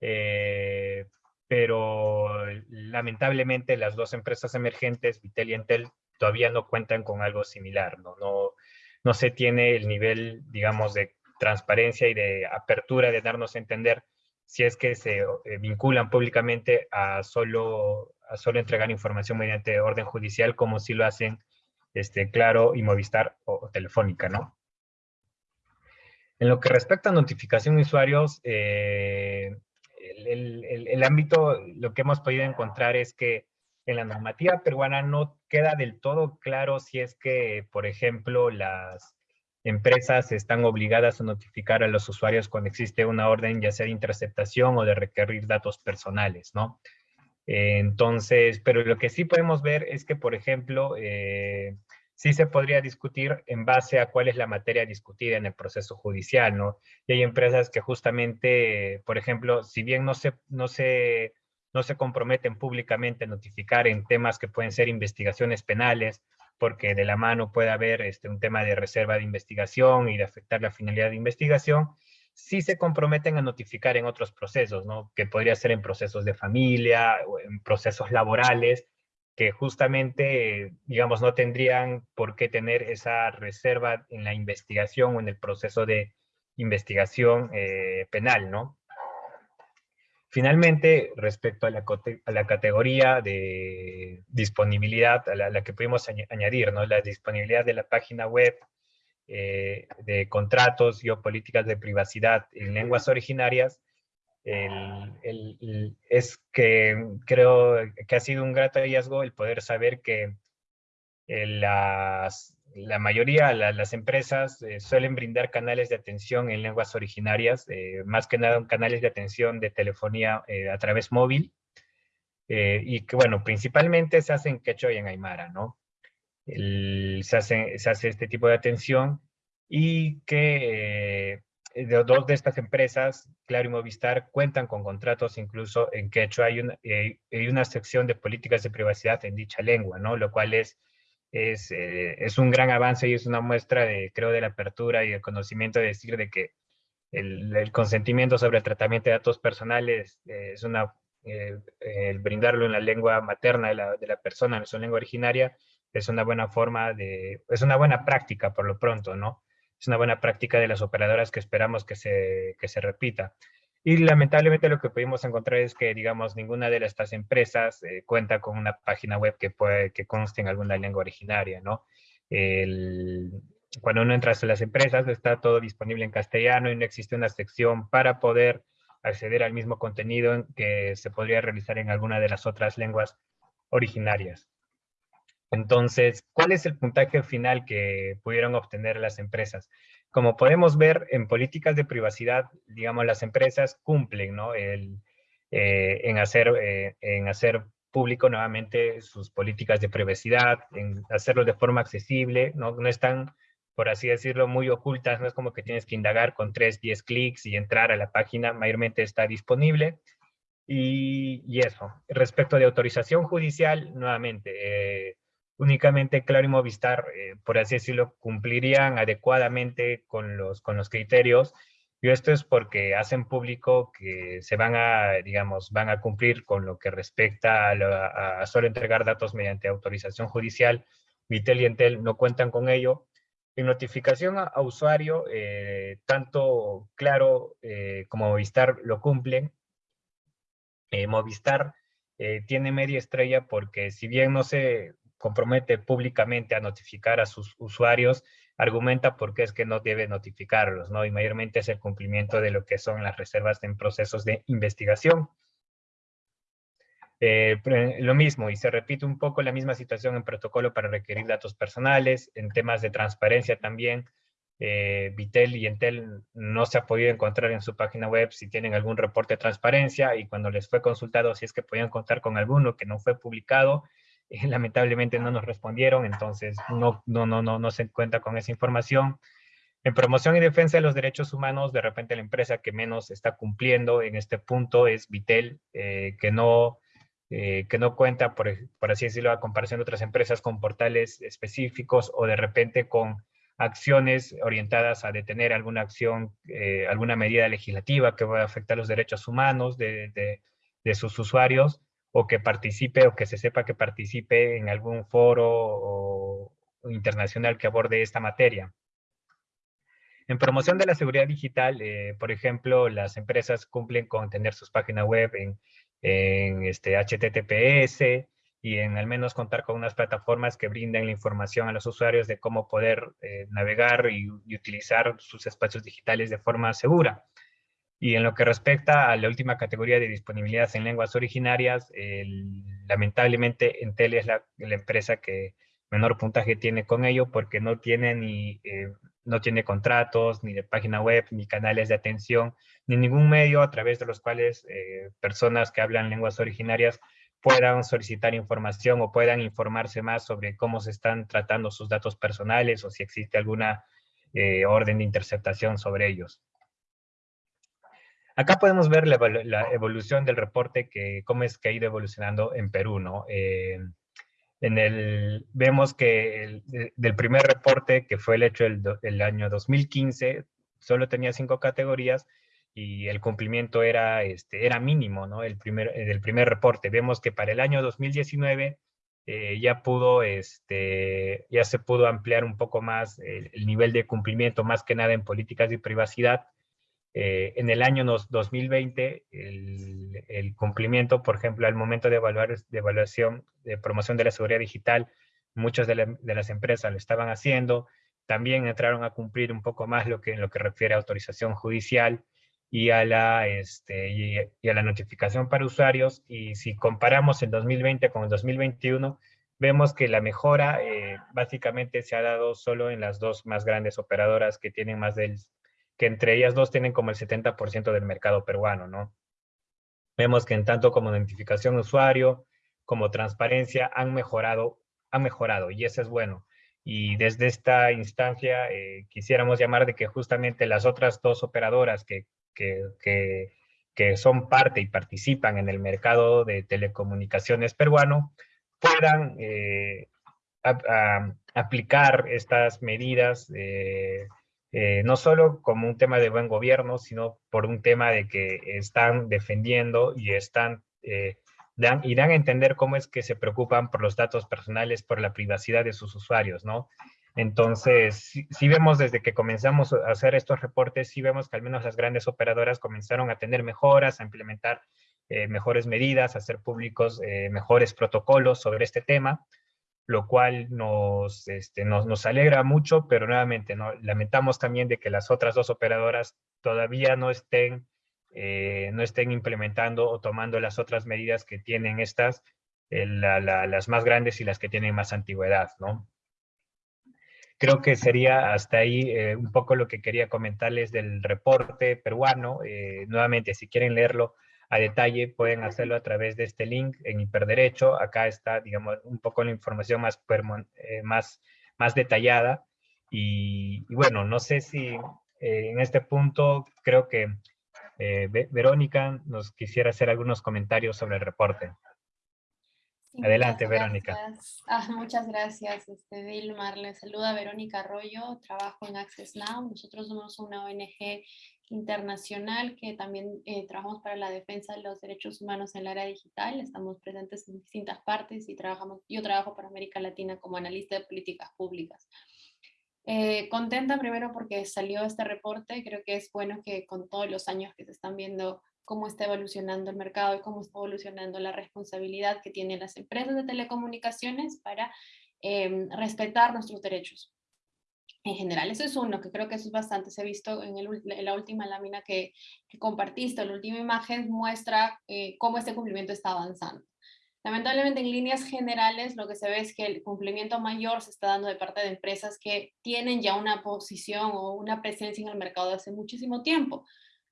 eh, pero lamentablemente las dos empresas emergentes, Vitel y Entel, todavía no cuentan con algo similar, ¿no? No, no se tiene el nivel, digamos, de transparencia y de apertura de darnos a entender si es que se eh, vinculan públicamente a solo, a solo entregar información mediante orden judicial, como si lo hacen este, Claro y Movistar o, Telefónica, ¿no? En lo que respecta a notificación de usuarios, eh, el, ámbito, lo que hemos podido encontrar es que en la normativa peruana no queda del todo claro si es que, por ejemplo, las empresas están obligadas a notificar a los usuarios cuando existe una orden ya sea de interceptación o de requerir datos personales, ¿no? entonces, pero lo que sí podemos ver es que, por ejemplo, eh, sí se podría discutir en base a cuál es la materia discutida en el proceso judicial, ¿no? Y hay empresas que justamente, por ejemplo, si bien no se, no se, no se comprometen públicamente a notificar en temas que pueden ser investigaciones penales, porque de la mano puede haber este, un tema de reserva de investigación y de afectar la finalidad de investigación, sí se comprometen a notificar en otros procesos, ¿no? Que podría ser en procesos de familia o en procesos laborales, que justamente, digamos, no tendrían por qué tener esa reserva en la investigación o en el proceso de investigación eh, penal, ¿no? Finalmente, respecto a la, categoría de disponibilidad a la, que pudimos añadir, ¿no? La disponibilidad de la página web, eh, de contratos y políticas de privacidad en lenguas originarias, es que creo que ha sido un grato hallazgo el poder saber que eh, las, la mayoría, las empresas eh, suelen brindar canales de atención en lenguas originarias, eh, más que nada canales de atención de telefonía a través móvil, y que bueno, principalmente se hace en quechua y en aymara, ¿no? se, hace, se hace este tipo de atención y que dos de estas empresas, Claro y Movistar, cuentan con contratos incluso en quechua. Hay una, hay una sección de políticas de privacidad en dicha lengua, ¿no? Lo cual es es, es, un gran avance y es una muestra de, creo, de la apertura y el conocimiento de decir de que el, consentimiento sobre el tratamiento de datos personales eh, es una, eh, el brindarlo en la lengua materna de la, de la, persona, en su lengua originaria, es una buena forma de, es una buena práctica por lo pronto, ¿no? Es una buena práctica de las operadoras que esperamos que se, que se repita. Y lamentablemente lo que pudimos encontrar es que, digamos, ninguna de estas empresas eh, cuenta con una página web que, que conste en alguna lengua originaria, ¿no? Cuando uno entra a las empresas, está todo disponible en castellano y no existe una sección para poder acceder al mismo contenido que se podría realizar en alguna de las otras lenguas originarias. Entonces, ¿cuál es el puntaje final que pudieron obtener las empresas? Como podemos ver, en políticas de privacidad, digamos, las empresas cumplen ¿no? El, eh, en, hacer, eh, en hacer público nuevamente sus políticas de privacidad, en hacerlo de forma accesible, no, no están por así decirlo, muy ocultas, no es como que tienes que indagar con 3, 10 clics y entrar a la página, mayormente está disponible. Y, y eso, respecto de autorización judicial, nuevamente, eh, únicamente Claro y Movistar, eh, por así decirlo, cumplirían adecuadamente con los, con los criterios, y esto es porque hacen público que se van a, digamos, van a cumplir con lo que respecta a, solo entregar datos mediante autorización judicial. Vitel y Entel no cuentan con ello, en notificación a, usuario, eh, tanto Claro eh, como Movistar lo cumplen. Eh, Movistar tiene media estrella porque si bien no se compromete públicamente a notificar a sus usuarios, argumenta por qué es que no debe notificarlos, ¿no? Y mayormente es el cumplimiento de lo que son las reservas en procesos de investigación. Eh, lo mismo, y se repite un poco la misma situación en protocolo para requerir datos personales, en temas de transparencia también. Eh, Vitel y Entel no se ha podido encontrar en su página web si tienen algún reporte de transparencia y cuando les fue consultado si es que podían contar con alguno que no fue publicado, lamentablemente no nos respondieron, entonces no, no, no, no, no se cuenta con esa información. En promoción y defensa de los derechos humanos, de repente la empresa que menos está cumpliendo en este punto es Vitel, que no eh, que no cuenta, por, así decirlo, a comparación de otras empresas con portales específicos o de repente con acciones orientadas a detener alguna acción, eh, alguna medida legislativa que va a afectar los derechos humanos de, de, sus usuarios o que participe o que se sepa que participe en algún foro internacional que aborde esta materia. En promoción de la seguridad digital, eh, por ejemplo, las empresas cumplen con tener sus páginas web en en este HTTPS y en al menos contar con unas plataformas que brinden la información a los usuarios de cómo poder eh, navegar y, utilizar sus espacios digitales de forma segura. Y en lo que respecta a la última categoría de disponibilidad en lenguas originarias, lamentablemente Entel es la, empresa que menor puntaje tiene con ello porque no tiene ni eh, no tiene contratos, ni de página web, ni canales de atención, ni ningún medio a través de los cuales eh, personas que hablan lenguas originarias puedan solicitar información o puedan informarse más sobre cómo se están tratando sus datos personales o si existe alguna eh, orden de interceptación sobre ellos. Acá podemos ver la, evolución del reporte, que cómo es que ha ido evolucionando en Perú, ¿no? Eh, en el, vemos que del primer reporte, que fue el hecho el, el, año 2015, solo tenía cinco categorías y el cumplimiento era, este, era mínimo, ¿no? El primer, del primer reporte. Vemos que para el año 2019 eh, ya pudo, este, ya se pudo ampliar un poco más el, el, nivel de cumplimiento, más que nada en políticas de privacidad, eh, en el año 2020, el, cumplimiento, por ejemplo, al momento de, evaluar, de evaluación de promoción de la seguridad digital, muchas de, las empresas lo estaban haciendo. También entraron a cumplir un poco más lo que, en lo que refiere a autorización judicial y a, la, este, y, a la notificación para usuarios. Y si comparamos el 2020 con el 2021, vemos que la mejora eh, básicamente se ha dado solo en las dos más grandes operadoras que tienen más del que entre ellas dos tienen como el 70% del mercado peruano, ¿no? Vemos que en tanto como identificación de usuario, como transparencia, han mejorado, han mejorado, y eso es bueno. y desde esta instancia eh, quisiéramos llamar de que justamente las otras dos operadoras que, que, que, son parte y participan en el mercado de telecomunicaciones peruano puedan eh, aplicar estas medidas eh, no solo como un tema de buen gobierno, sino por un tema de que están defendiendo y están dan, y dan a entender cómo es que se preocupan por los datos personales, por la privacidad de sus usuarios, ¿no? Entonces, si, vemos desde que comenzamos a hacer estos reportes, sí vemos que al menos las grandes operadoras comenzaron a tener mejoras, a implementar eh, mejores medidas, a hacer públicos eh, mejores protocolos sobre este tema, lo cual nos, este, nos, nos, alegra mucho, pero nuevamente lamentamos también de que las otras dos operadoras todavía no estén eh, no estén implementando o tomando las otras medidas que tienen estas, eh, las más grandes y las que tienen más antigüedad, ¿no? Creo que sería hasta ahí eh, un poco lo que quería comentarles del reporte peruano. nuevamente, si quieren leerlo a detalle, pueden hacerlo a través de este link en Hiperderecho. Acá está, digamos, un poco la información más, más, más detallada. Y, y, bueno, no sé si en este punto creo que eh, Verónica nos quisiera hacer algunos comentarios sobre el reporte. Adelante, Verónica. Ah, muchas gracias, este, Dilmar. Le saluda Verónica Arroyo, trabajo en Access Now. Nosotros somos una ONG internacional que también eh, trabajamos para la defensa de los derechos humanos en el área digital. Estamos presentes en distintas partes y trabajamos, yo trabajo para América Latina como analista de políticas públicas. Eh, contenta primero porque salió este reporte, creo que es bueno que con todos los años que se están viendo cómo está evolucionando el mercado y cómo está evolucionando la responsabilidad que tienen las empresas de telecomunicaciones para em, respetar nuestros derechos. En general, eso es uno, que creo que eso es bastante, se ha visto en, la última lámina que, compartiste, la última imagen muestra eh, cómo este cumplimiento está avanzando. Lamentablemente en líneas generales lo que se ve es que el cumplimiento mayor se está dando de parte de empresas que tienen ya una posición o una presencia en el mercado hace muchísimo tiempo.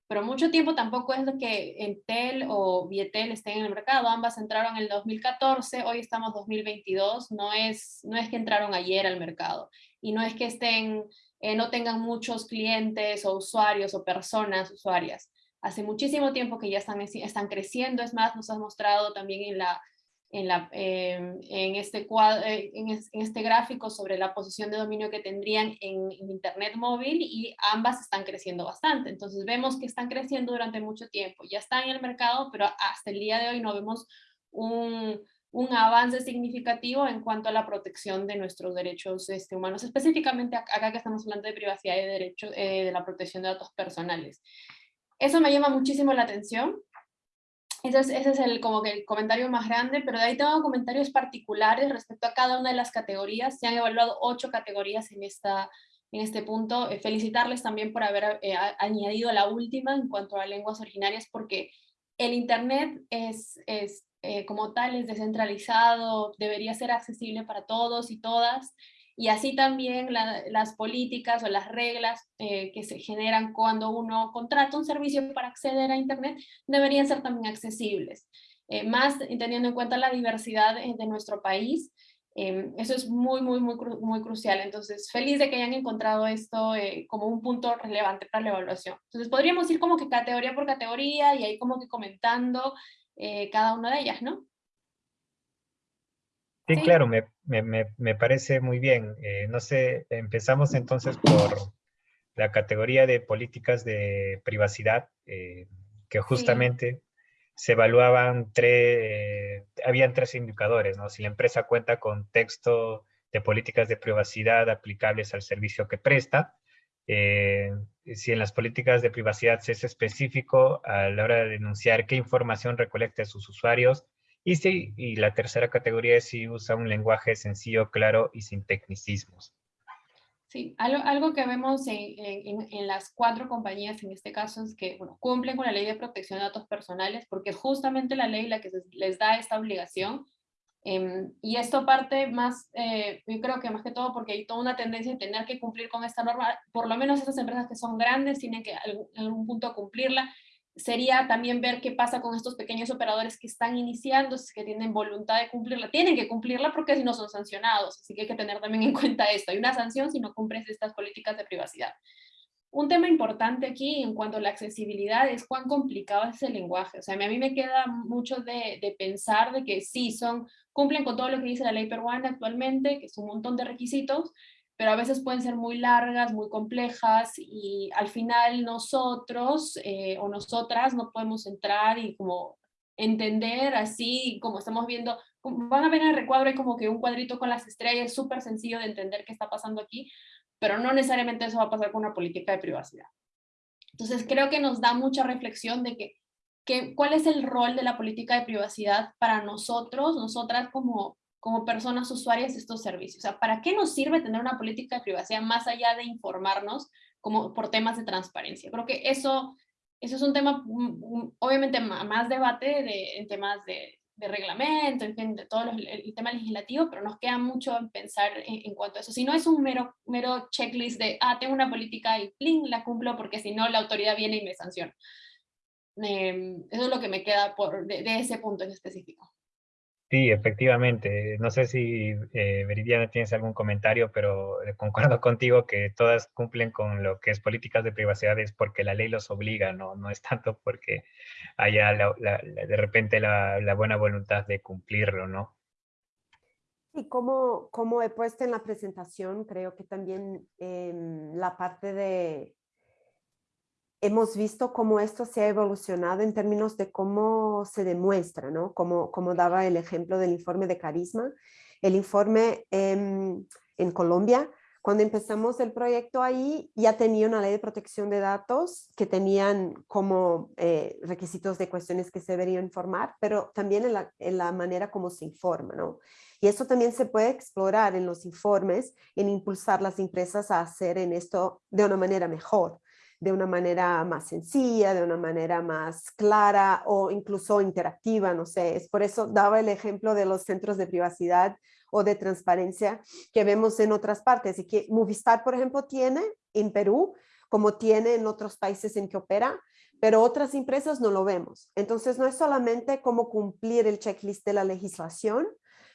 Pero mucho tiempo tampoco es lo que Entel o Vietel estén en el mercado. Ambas entraron en el 2014, hoy estamos 2022. No es, no es que entraron ayer al mercado. Y no es que estén, eh, no tengan muchos clientes o usuarios o personas usuarias. Hace muchísimo tiempo que ya están, están creciendo. Es más, nos has mostrado también en la en, la, em, en, este cuadro, eh, en, este gráfico sobre la posición de dominio que tendrían en, Internet móvil y ambas están creciendo bastante. Entonces vemos que están creciendo durante mucho tiempo. Ya están en el mercado, pero hasta el día de hoy no vemos un, un avance significativo en cuanto a la protección de nuestros derechos este, humanos, específicamente acá que estamos hablando de privacidad y de, derecho, eh, de la protección de datos personales. Eso me llama muchísimo la atención ese es, el, como que el comentario más grande, pero de ahí tengo comentarios particulares respecto a cada una de las categorías. Se han evaluado ocho categorías en, esta, en este punto. Eh, felicitarles también por haber eh, añadido la última en cuanto a lenguas originarias, porque el Internet es, es eh, como tal, es descentralizado, debería ser accesible para todos y todas. Y así también las políticas o las reglas eh, que se generan cuando uno contrata un servicio para acceder a Internet deberían ser también accesibles. Eh, más teniendo en cuenta la diversidad de nuestro país, em, eso es muy, muy, muy, muy crucial. Entonces, feliz de que hayan encontrado esto eh, como un punto relevante para la evaluación. Entonces, podríamos ir como que categoría por categoría y ahí como que comentando cada una de ellas, ¿no? Sí, claro, me, me, me, parece muy bien. Eh, no sé, empezamos entonces por la categoría de políticas de privacidad, eh, que justamente se evaluaban tres, habían tres indicadores, ¿no? Si la empresa cuenta con texto de políticas de privacidad aplicables al servicio que presta, eh, si en las políticas de privacidad se es específico a la hora de denunciar qué información recolecta sus usuarios, y, sí, y la tercera categoría es si usa un lenguaje sencillo, claro y sin tecnicismos. Sí, algo, algo que vemos en, en, en, las cuatro compañías en este caso es que bueno, cumplen con la ley de protección de datos personales porque justamente la ley la que les da esta obligación eh, y esto parte más, eh, yo creo que más que todo porque hay toda una tendencia de tener que cumplir con esta norma, por lo menos esas empresas que son grandes tienen que en algún punto cumplirla, sería también ver qué pasa con estos pequeños operadores que están iniciando, que tienen voluntad de cumplirla. Tienen que cumplirla porque si no son sancionados, así que hay que tener también en cuenta esto. Hay una sanción si no cumples estas políticas de privacidad. Un tema importante aquí en cuanto a la accesibilidad es cuán complicado es el lenguaje. O sea, a mí me queda mucho de, de pensar de que sí, son, cumplen con todo lo que dice la ley peruana actualmente, que es un montón de requisitos, pero a veces pueden ser muy largas, muy complejas y al final nosotros eh, o nosotras no podemos entrar y como entender así como estamos viendo, van a ver en el recuadro hay como que un cuadrito con las estrellas, es súper sencillo de entender qué está pasando aquí, pero no necesariamente eso va a pasar con una política de privacidad. Entonces creo que nos da mucha reflexión de que, cuál es el rol de la política de privacidad para nosotros, nosotras como como personas usuarias de estos servicios. O sea, ¿para qué nos sirve tener una política de privacidad más allá de informarnos como por temas de transparencia? Creo que eso, eso es un tema, mm, obviamente, más debate de, en temas de, de reglamento, en fin, de todo el, tema legislativo, pero nos queda mucho en pensar en, cuanto a eso. Si no es un mero, mero checklist de, ah, tengo una política y pling, la cumplo porque si no la autoridad viene y me sanciona. Em, eso es lo que me queda por, de ese punto en específico. Sí, efectivamente. No sé si eh, Veridiana tienes algún comentario, pero eh, concuerdo contigo que todas cumplen con lo que es políticas de privacidad es porque la ley los obliga, no, no es tanto porque haya de repente la, buena voluntad de cumplirlo, ¿no? Y como, como he puesto en la presentación, creo que también la parte de hemos visto cómo esto se ha evolucionado en términos de cómo se demuestra, ¿no? Como, daba el ejemplo del informe de Carisma. El informe en Colombia, cuando empezamos el proyecto ahí, ya tenía una ley de protección de datos que tenían como eh, requisitos de cuestiones que se deberían informar, pero también en la, en la manera como se informa, ¿no? Y eso también se puede explorar en los informes, en impulsar las empresas a hacer en esto de una manera mejor de una manera más sencilla, de una manera más clara o incluso interactiva, no sé. Es por eso daba el ejemplo de los centros de privacidad o de transparencia que vemos en otras partes y que Movistar, por ejemplo, tiene en Perú, como tiene en otros países en que opera, pero otras empresas no lo vemos. Entonces no es solamente cómo cumplir el checklist de la legislación,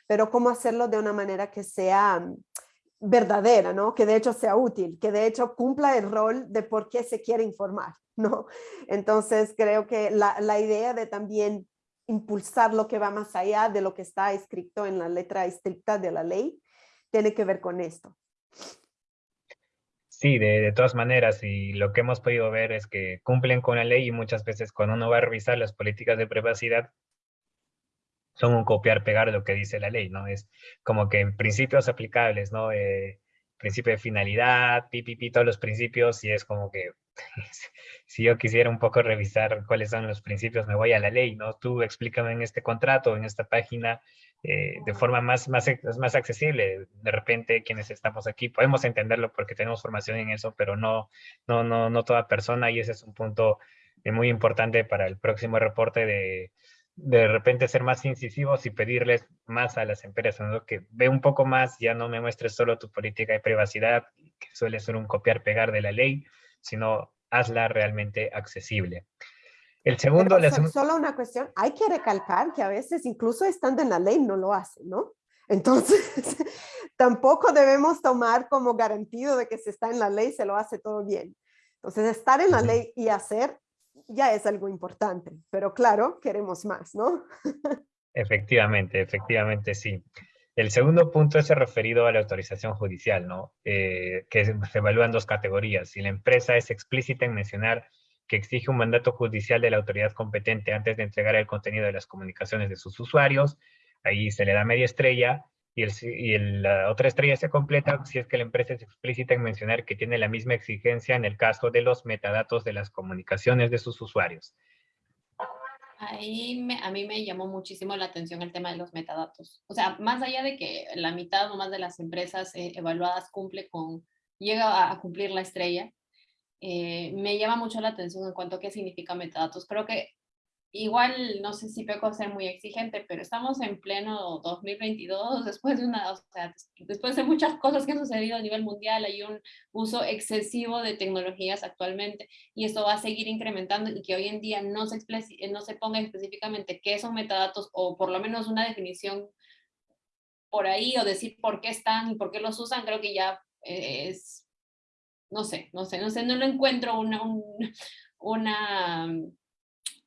pero cómo hacerlo de una manera que sea verdadera, ¿no? Que de hecho sea útil, que de hecho cumpla el rol de por qué se quiere informar, ¿no? Entonces creo que la, la idea de también impulsar lo que va más allá de lo que está escrito en la letra estricta de la ley, tiene que ver con esto. Sí, de, de, todas maneras, y lo que hemos podido ver es que cumplen con la ley y muchas veces cuando uno va a revisar las políticas de privacidad, son un copiar-pegar lo que dice la ley, ¿no? Es como que principios aplicables, ¿no? Eh, principio de finalidad, pipipi, todos los principios, y es como que si yo quisiera un poco revisar cuáles son los principios, me voy a la ley, ¿no? Tú explícame en este contrato, en esta página, eh, de forma más, más, más accesible. De repente, quienes estamos aquí podemos entenderlo porque tenemos formación en eso, pero no, no, no, no toda persona, y ese es un punto eh, muy importante para el próximo reporte de de repente ser más incisivos y pedirles más a las empresas, ¿no? que ve un poco más, ya no me muestres solo tu política de privacidad, que suele ser un copiar-pegar de la ley, sino hazla realmente accesible. El segundo... Solo una cuestión, hay que recalcar que a veces incluso estando en la ley no lo hacen, ¿no? Entonces, tampoco debemos tomar como garantido de que si está en la ley se lo hace todo bien. Entonces, estar en la ley y hacer ya es algo importante, pero claro, queremos más, ¿no? Efectivamente, efectivamente, sí. El segundo punto es referido a la autorización judicial, ¿no? Eh, que se evalúan dos categorías. Si la empresa es explícita en mencionar que exige un mandato judicial de la autoridad competente antes de entregar el contenido de las comunicaciones de sus usuarios, ahí se le da media estrella, y, la otra estrella se completa si es que la empresa es explícita en mencionar que tiene la misma exigencia en el caso de los metadatos de las comunicaciones de sus usuarios. Ahí a mí me llamó muchísimo la atención el tema de los metadatos. O sea, más allá de que la mitad o más de las empresas eh, evaluadas cumple con, llega a, cumplir la estrella, eh, me llama mucho la atención en cuanto a qué significa metadatos. Creo que igual no sé si peco ser muy exigente, pero estamos en pleno 2022, después de una, o sea, después de muchas cosas que han sucedido a nivel mundial, hay un uso excesivo de tecnologías actualmente y esto va a seguir incrementando y que hoy en día no se, no se ponga específicamente qué son metadatos o por lo menos una definición por ahí o decir por qué están y por qué los usan, creo que ya es, no sé, no sé, no sé, no lo encuentro una, una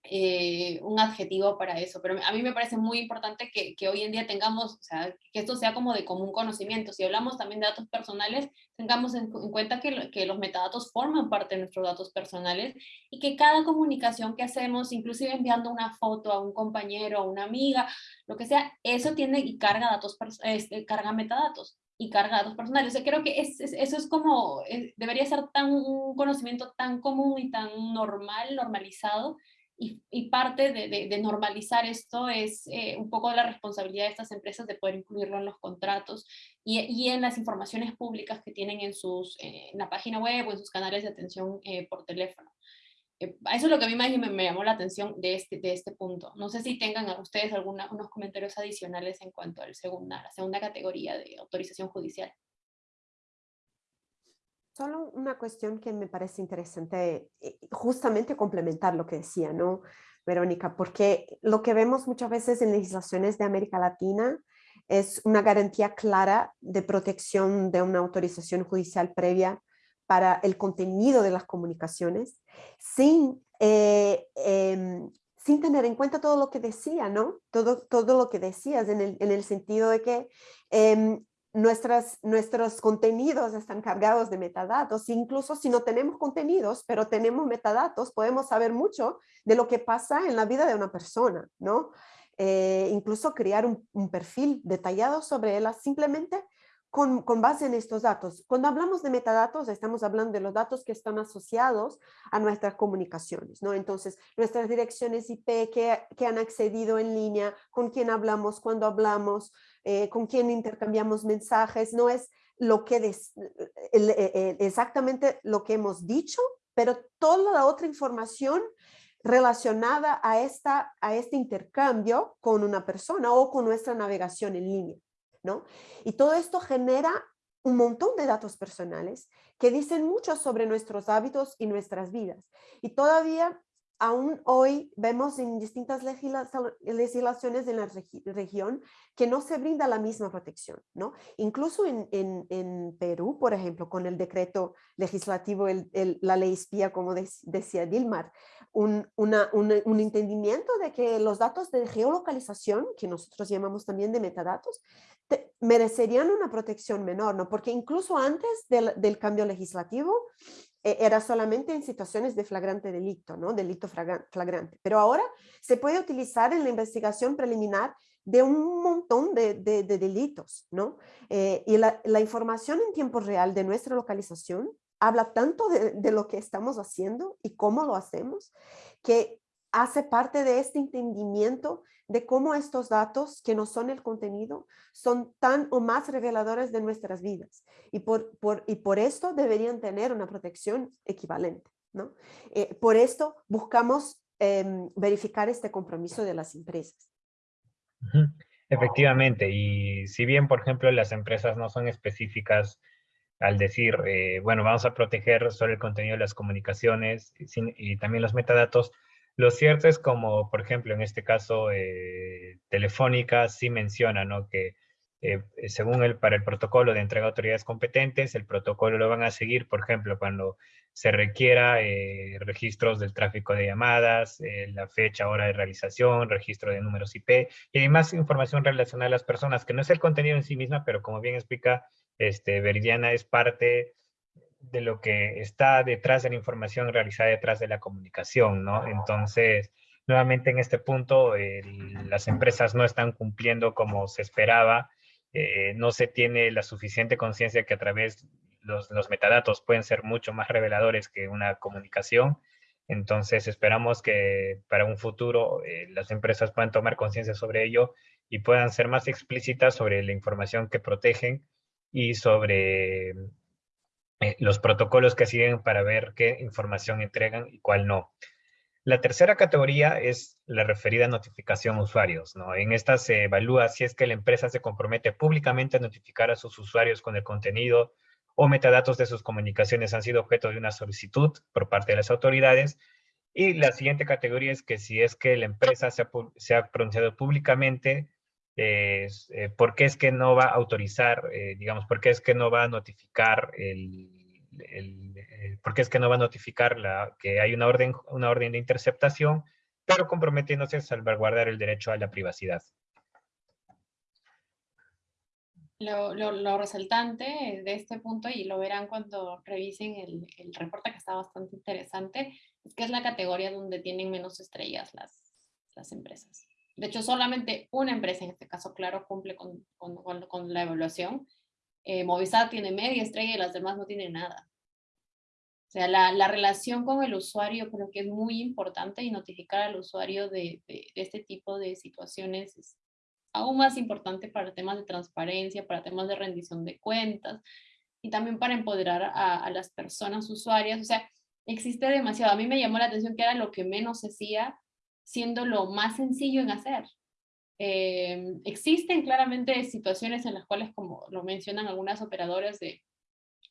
eh, un adjetivo para eso, pero a mí me parece muy importante que, que, hoy en día tengamos, o sea, que esto sea como de común conocimiento. Si hablamos también de datos personales, tengamos en, cuenta que, que, los metadatos forman parte de nuestros datos personales y que cada comunicación que hacemos, inclusive enviando una foto a un compañero, a una amiga, lo que sea, eso tiene y carga datos, este, carga metadatos y carga datos personales. O sea, creo que es, eso es como, eh, debería ser tan, un conocimiento tan común y tan normal, normalizado, y, parte de, normalizar esto es eh, un poco la responsabilidad de estas empresas de poder incluirlo en los contratos y, en las informaciones públicas que tienen en, sus, eh, en la página web o en sus canales de atención eh, por teléfono. eso es lo que a mí me, me, llamó la atención de este, de este punto. No sé si tengan a ustedes algunos unos comentarios adicionales en cuanto a la segunda, la segunda categoría de autorización judicial. Solo una cuestión que me parece interesante, eh, justamente complementar lo que decía, ¿no, Verónica? Porque lo que vemos muchas veces en legislaciones de América Latina es una garantía clara de protección de una autorización judicial previa para el contenido de las comunicaciones, sin, eh, em, sin tener en cuenta todo lo que decía, ¿no? Todo, todo lo que decías en el, en el sentido de que em, nuestras, nuestros contenidos están cargados de metadatos, incluso si no tenemos contenidos, pero tenemos metadatos, podemos saber mucho de lo que pasa en la vida de una persona, ¿no? Eh, incluso crear un, perfil detallado sobre ella simplemente con, base en estos datos. Cuando hablamos de metadatos, estamos hablando de los datos que están asociados a nuestras comunicaciones, ¿no? Entonces, nuestras direcciones IP que, que han accedido en línea, con quién hablamos, cuando hablamos, eh, con quién intercambiamos mensajes, no es lo que eh, exactamente lo que hemos dicho, pero toda la otra información relacionada a, esta, a este intercambio con una persona o con nuestra navegación en línea. Y todo esto genera un montón de datos personales que dicen mucho sobre nuestros hábitos y nuestras vidas. Y todavía aún hoy vemos en distintas legislaciones de la región que no se brinda la misma protección, ¿no? Incluso en, en, Perú, por ejemplo, con el decreto legislativo, la ley espía, como decía Dilmar, un, una, un, entendimiento de que los datos de geolocalización, que nosotros llamamos también de metadatos, merecerían una protección menor, ¿no? Porque incluso antes del, del cambio legislativo, e, era solamente en situaciones de flagrante delito, ¿no? Delito flagrante. Pero ahora se puede utilizar en la investigación preliminar de un montón de, delitos, ¿no? Eh, y la, información en tiempo real de nuestra localización habla tanto de, lo que estamos haciendo y cómo lo hacemos, que hace parte de este entendimiento de cómo estos datos, que no son el contenido, son tan o más reveladores de nuestras vidas. Y por, por, y por esto deberían tener una protección equivalente. ¿no? Eh, por esto buscamos em, verificar este compromiso de las empresas. Efectivamente, y si bien, por ejemplo, las empresas no son específicas al decir, eh, bueno, vamos a proteger solo el contenido de las comunicaciones y también los metadatos, lo cierto es como, por ejemplo, en este caso, eh, Telefónica sí menciona ¿no? que eh, según el, para el protocolo de entrega a autoridades competentes, el protocolo lo van a seguir, por ejemplo, cuando se requiera eh, registros del tráfico de llamadas, la fecha, hora de realización, registro de números IP y además información relacionada a las personas, que no es el contenido en sí misma, pero como bien explica este, Veridiana, es parte de lo que está detrás de la información realizada detrás de la comunicación, ¿no? Entonces, nuevamente en este punto, las empresas no están cumpliendo como se esperaba, eh, no se tiene la suficiente conciencia que a través los, los metadatos pueden ser mucho más reveladores que una comunicación, entonces esperamos que para un futuro eh, las empresas puedan tomar conciencia sobre ello y puedan ser más explícitas sobre la información que protegen y sobre eh, los protocolos que siguen para ver qué información entregan y cuál no. La tercera categoría es la referida a notificación usuarios. ¿no? En esta se evalúa si es que la empresa se compromete públicamente a notificar a sus usuarios con el contenido o metadatos de sus comunicaciones han sido objeto de una solicitud por parte de las autoridades. Y la siguiente categoría es que si es que la empresa se ha, pronunciado públicamente, eh, ¿por qué es que no va a autorizar, eh, digamos, por qué es que no va a notificar el, el, porque es que no va a notificar la, que hay una orden, una orden de interceptación, pero comprometiéndose a salvaguardar el derecho a la privacidad. Lo, lo, resaltante de este punto, y lo verán cuando revisen el, el, reporte que está bastante interesante, es que es la categoría donde tienen menos estrellas las, las empresas. De hecho, solamente una empresa, en este caso, claro, cumple con, con, con la evaluación. Eh, Movistar tiene media estrella y las demás no tienen nada. O sea, la, la, relación con el usuario creo que es muy importante y notificar al usuario de, de, este tipo de situaciones es aún más importante para temas de transparencia, para temas de rendición de cuentas y también para empoderar a, a las personas usuarias. O sea, existe demasiado. A mí me llamó la atención que era lo que menos se hacía, siendo lo más sencillo en hacer. Eh, existen claramente situaciones en las cuales, como lo mencionan algunas operadoras de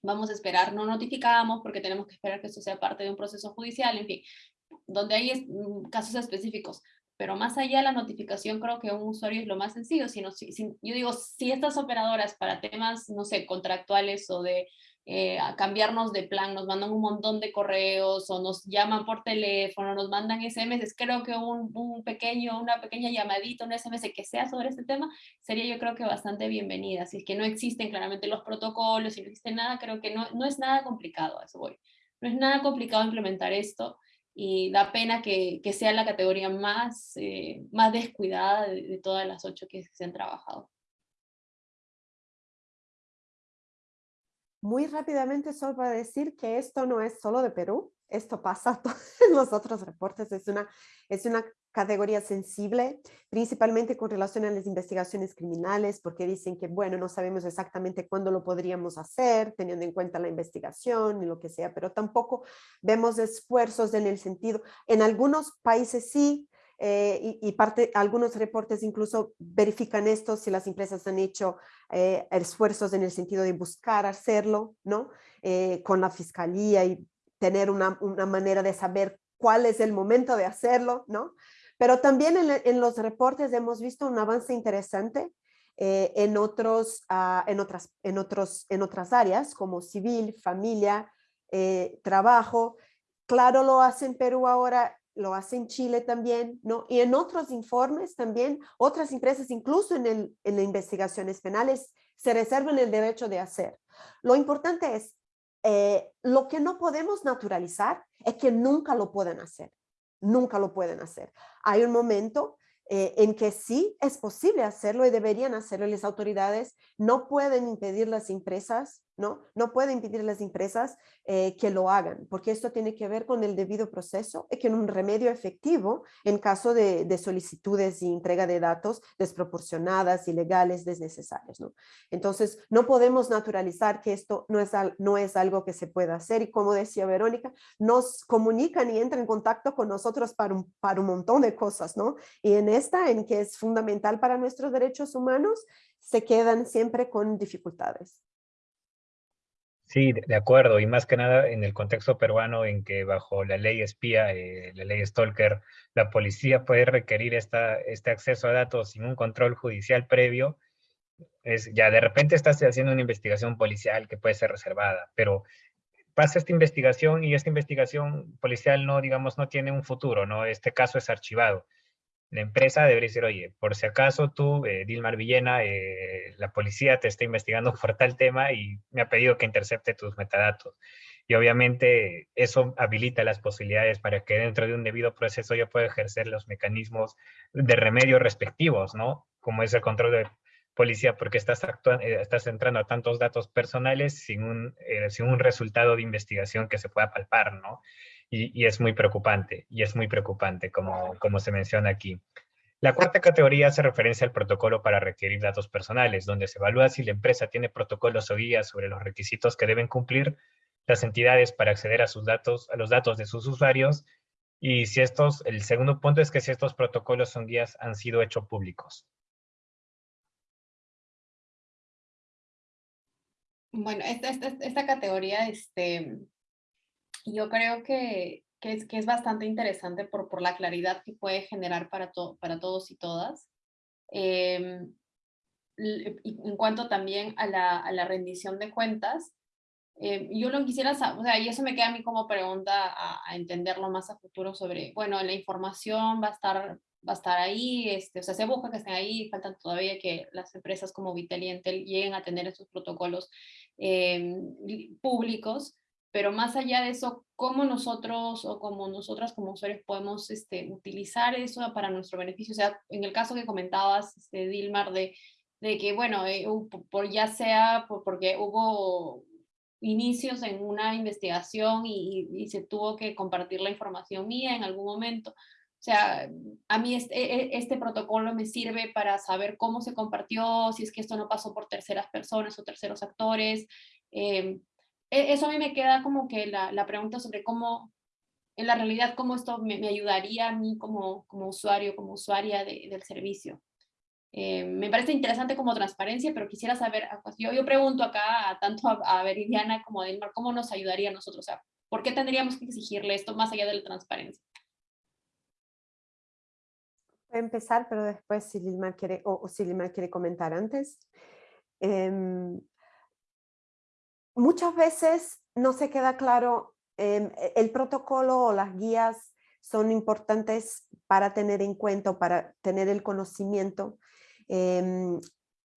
vamos a esperar, no notificamos porque tenemos que esperar que esto sea parte de un proceso judicial, en fin, donde hay mm, casos específicos. Pero más allá de la notificación, creo que un usuario es lo más sencillo. Sino, si, yo digo, si estas operadoras para temas, no sé, contractuales o de eh, a cambiarnos de plan, nos mandan un montón de correos o nos llaman por teléfono, nos mandan SMS, creo que un, un, pequeño, una pequeña llamadita, un SMS que sea sobre este tema, sería yo creo que bastante bienvenida. Si es que no existen claramente los protocolos, si no existe nada, creo que no, es nada complicado, eso voy. No es nada complicado implementar esto y da pena que, que sea la categoría más, eh, más descuidada de, de todas las ocho que se han trabajado. Muy rápidamente solo para decir que esto no es solo de Perú, esto pasa en los otros reportes, es una, es una categoría sensible, principalmente con relación a las investigaciones criminales, porque dicen que, bueno, no sabemos exactamente cuándo lo podríamos hacer, teniendo en cuenta la investigación y lo que sea, pero tampoco vemos esfuerzos en el sentido, en algunos países sí, eh, y, algunos reportes incluso verifican esto, si las empresas han hecho eh, esfuerzos en el sentido de buscar hacerlo, ¿no? Eh, con la fiscalía y tener una, una, manera de saber cuál es el momento de hacerlo, ¿no? Pero también en, los reportes hemos visto un avance interesante en, otros, uh, en, otras, en, otros, en otras áreas como civil, familia, trabajo. Claro, lo hace en Perú ahora lo hace en Chile también, ¿no? Y en otros informes también, otras empresas, incluso en, el, en investigaciones penales, se reservan el derecho de hacer. Lo importante es, eh, lo que no podemos naturalizar es que nunca lo pueden hacer, nunca lo pueden hacer. Hay un momento eh, en que sí es posible hacerlo y deberían hacerlo las autoridades, no pueden impedir las empresas ¿no? No puede impedir a las empresas eh, que lo hagan, porque esto tiene que ver con el debido proceso y con un remedio efectivo en caso de, solicitudes y entrega de datos desproporcionadas, ilegales, desnecesarias. Entonces, no podemos naturalizar que esto no es, no es algo que se pueda hacer y como decía Verónica, nos comunican y entran en contacto con nosotros para un, para un montón de cosas, ¿no? Y en esta, en que es fundamental para nuestros derechos humanos, se quedan siempre con dificultades. Sí, de acuerdo, y más que nada en el contexto peruano en que bajo la ley espía, eh, la ley Stalker, la policía puede requerir esta, este acceso a datos sin un control judicial previo, es, ya de repente estás haciendo una investigación policial que puede ser reservada, pero pasa esta investigación y esta investigación policial no, digamos, no tiene un futuro, ¿no? Este caso es archivado la empresa debería decir, oye, por si acaso tú, eh, Dilmar Villena, eh, la policía te está investigando por tal tema y me ha pedido que intercepte tus metadatos. Y obviamente eso habilita las posibilidades para que dentro de un debido proceso yo pueda ejercer los mecanismos de remedio respectivos, ¿no? Como es el control de policía, porque estás, actuando, eh, estás entrando a tantos datos personales sin un, sin un resultado de investigación que se pueda palpar, ¿no? Y, es muy preocupante, y es muy preocupante como, como se menciona aquí. La cuarta categoría hace referencia al protocolo para requerir datos personales, donde se evalúa si la empresa tiene protocolos o guías sobre los requisitos que deben cumplir las entidades para acceder a sus datos, a los datos de sus usuarios, Y si estos, el segundo punto es que si estos protocolos son guías han sido hechos públicos. Bueno, esta, esta, esta categoría, este, yo creo que, que, es, que es bastante interesante por, por la claridad que puede generar para, to, para todos y todas. Eh, en cuanto también a la, a la rendición de cuentas, eh, yo lo quisiera saber, o sea, y eso me queda a mí como pregunta a, a, entenderlo más a futuro sobre, bueno, la información va a estar, va a estar ahí, este, o sea, se busca que estén ahí, faltan todavía que las empresas como Vitel y Entel lleguen a tener esos protocolos eh, públicos, pero más allá de eso, ¿cómo nosotros o como nosotras como usuarios podemos este, utilizar eso para nuestro beneficio? O sea, en el caso que comentabas, este, Dilmar, de, de que, bueno, eh, por, ya sea por, porque hubo inicios en una investigación y, y, se tuvo que compartir la información mía en algún momento. O sea, a mí este, e, e, este, protocolo me sirve para saber cómo se compartió, si es que esto no pasó por terceras personas o terceros actores. Eh, eso a mí me queda como que la, la, pregunta sobre cómo, en la realidad, cómo esto me, me ayudaría a mí como, como usuario, como usuaria de, del servicio. Eh, me parece interesante como transparencia, pero quisiera saber, yo, yo pregunto acá a, tanto a, a Veridiana como a Dilmar, ¿cómo nos ayudaría a nosotros? O sea, ¿por qué tendríamos que exigirle esto más allá de la transparencia? Voy a empezar, pero después si Dilmar quiere, o, o si quiere comentar antes. Eh, muchas veces no se queda claro, eh, el protocolo o las guías son importantes para tener en cuenta, para tener el conocimiento eh,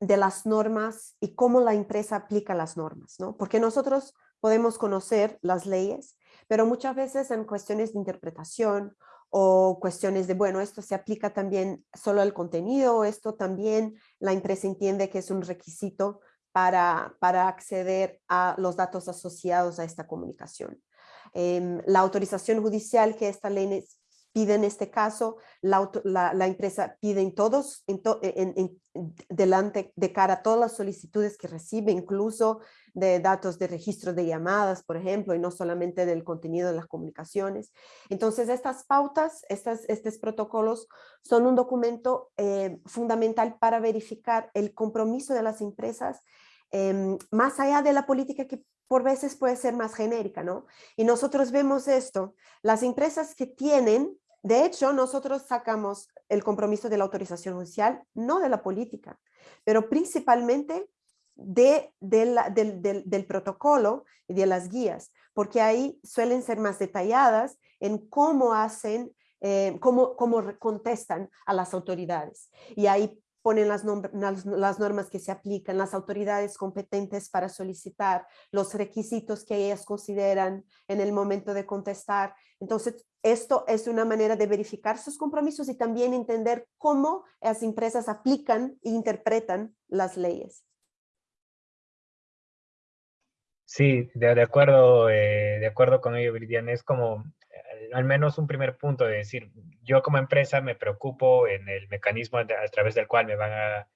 de las normas y cómo la empresa aplica las normas, ¿no? Porque nosotros podemos conocer las leyes, pero muchas veces en cuestiones de interpretación o cuestiones de, bueno, esto se aplica también solo al contenido, esto también la empresa entiende que es un requisito para, para acceder a los datos asociados a esta comunicación. Eh, la autorización judicial que esta ley pide en este caso, la, la, empresa pide en todos, to, en, delante de cara a todas las solicitudes que recibe, incluso de datos de registro de llamadas, por ejemplo, y no solamente del contenido de las comunicaciones. Entonces, estas pautas, estas, estos protocolos son un documento eh, fundamental para verificar el compromiso de las empresas eh, más allá de la política que por veces puede ser más genérica, ¿no? Y nosotros vemos esto, las empresas que tienen, de hecho, nosotros sacamos el compromiso de la autorización judicial, no de la política, pero principalmente del, protocolo y de las guías, porque ahí suelen ser más detalladas en cómo hacen, eh, cómo contestan a las autoridades. Y ahí ponen las, normas que se aplican, las autoridades competentes para solicitar, los requisitos que ellas consideran en el momento de contestar. Entonces, esto es una manera de verificar sus compromisos y también entender cómo las empresas aplican e interpretan las leyes. Sí, de, de acuerdo, eh, de acuerdo con ello, Viridiana, es como al menos un primer punto de decir, yo como empresa me preocupo en el mecanismo a través del cual me van a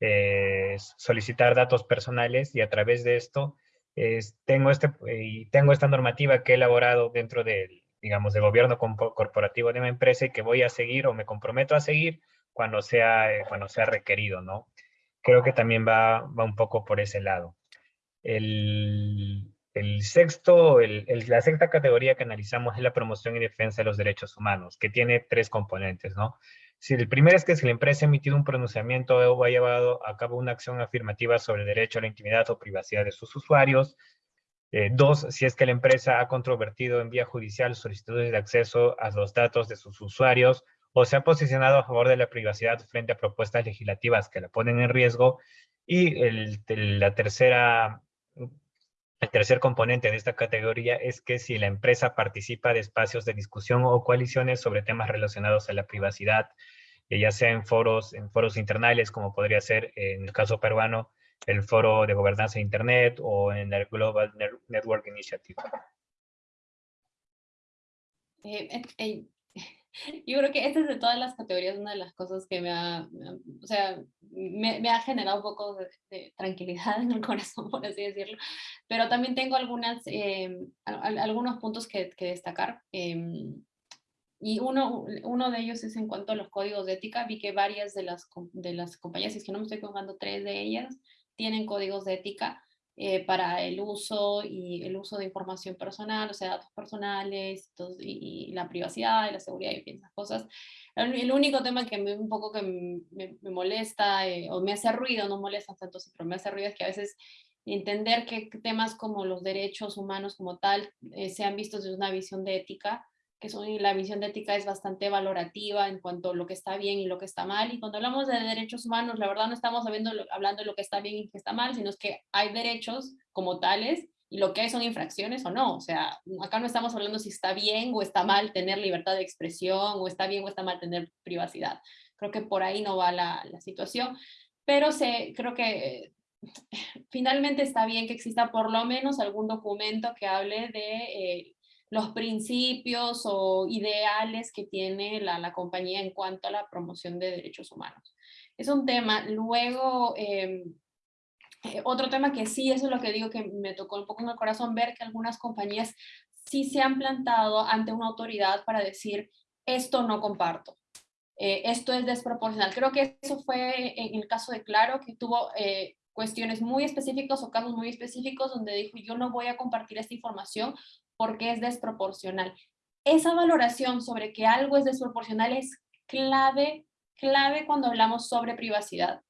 eh, solicitar datos personales y a través de esto es, tengo, este, y tengo esta normativa que he elaborado dentro del, digamos, de gobierno corporativo de mi empresa y que voy a seguir o me comprometo a seguir cuando sea, eh, cuando sea requerido, ¿no? Creo que también va, va un poco por ese lado. El, el sexto, el, el, la sexta categoría que analizamos es la promoción y defensa de los derechos humanos, que tiene tres componentes, ¿no? Si el primero es que si la empresa ha emitido un pronunciamiento o ha llevado a cabo una acción afirmativa sobre el derecho a la intimidad o privacidad de sus usuarios. Eh, dos, si es que la empresa ha controvertido en vía judicial solicitudes de acceso a los datos de sus usuarios o se ha posicionado a favor de la privacidad frente a propuestas legislativas que la ponen en riesgo. Y el, la tercera el tercer componente de esta categoría es que si la empresa participa de espacios de discusión o coaliciones sobre temas relacionados a la privacidad, eh, ya sea en foros, en foros internales, como podría ser en el caso peruano, el foro de gobernanza de Internet o en el Global Network Initiative. Eh, eh, yo creo que esta es de todas las categorías una de las cosas que me ha, o sea, me, me, ha generado un poco de, de, tranquilidad en el corazón, por así decirlo, pero también tengo algunas, eh, algunos puntos que, que destacar. Eh, y uno, uno de ellos es en cuanto a los códigos de ética. Vi que varias de las, de las compañías, si es que no me estoy equivocando, tres de ellas tienen códigos de ética eh, para el uso y el uso de información personal, o sea, datos personales y, la privacidad y la seguridad y esas cosas. El, único tema que me, un poco que me, molesta eh, o me hace ruido, no molesta tanto, pero me hace ruido es que a veces entender que temas como los derechos humanos como tal eh, sean vistos desde una visión de ética que son, la visión de ética es bastante valorativa en cuanto a lo que está bien y lo que está mal. Y cuando hablamos de derechos humanos, la verdad no estamos hablando, hablando de lo que está bien y lo que está mal, sino es que hay derechos como tales y lo que hay son infracciones o no. O sea, acá no estamos hablando si está bien o está mal tener libertad de expresión o está bien o está mal tener privacidad. Creo que por ahí no va la, la situación, pero se, creo que finalmente está bien que exista por lo menos algún documento que hable de eh, los principios o ideales que tiene la, compañía en cuanto a la promoción de derechos humanos. Es un tema. Luego, em, eh, otro tema que sí, eso es lo que digo que me tocó un poco en el corazón, ver que algunas compañías sí se han plantado ante una autoridad para decir, esto no comparto. Eh, esto es desproporcional. Creo que eso fue en el caso de Claro, que tuvo eh, cuestiones muy específicas o casos muy específicos donde dijo, yo no voy a compartir esta información porque es desproporcional. Esa valoración sobre que algo es desproporcional es clave, clave cuando hablamos sobre privacidad.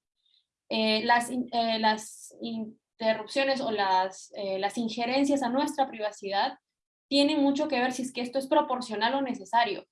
Eh, las, eh, las interrupciones o las, eh, las injerencias a nuestra privacidad tienen mucho que ver si es que esto es proporcional o necesario.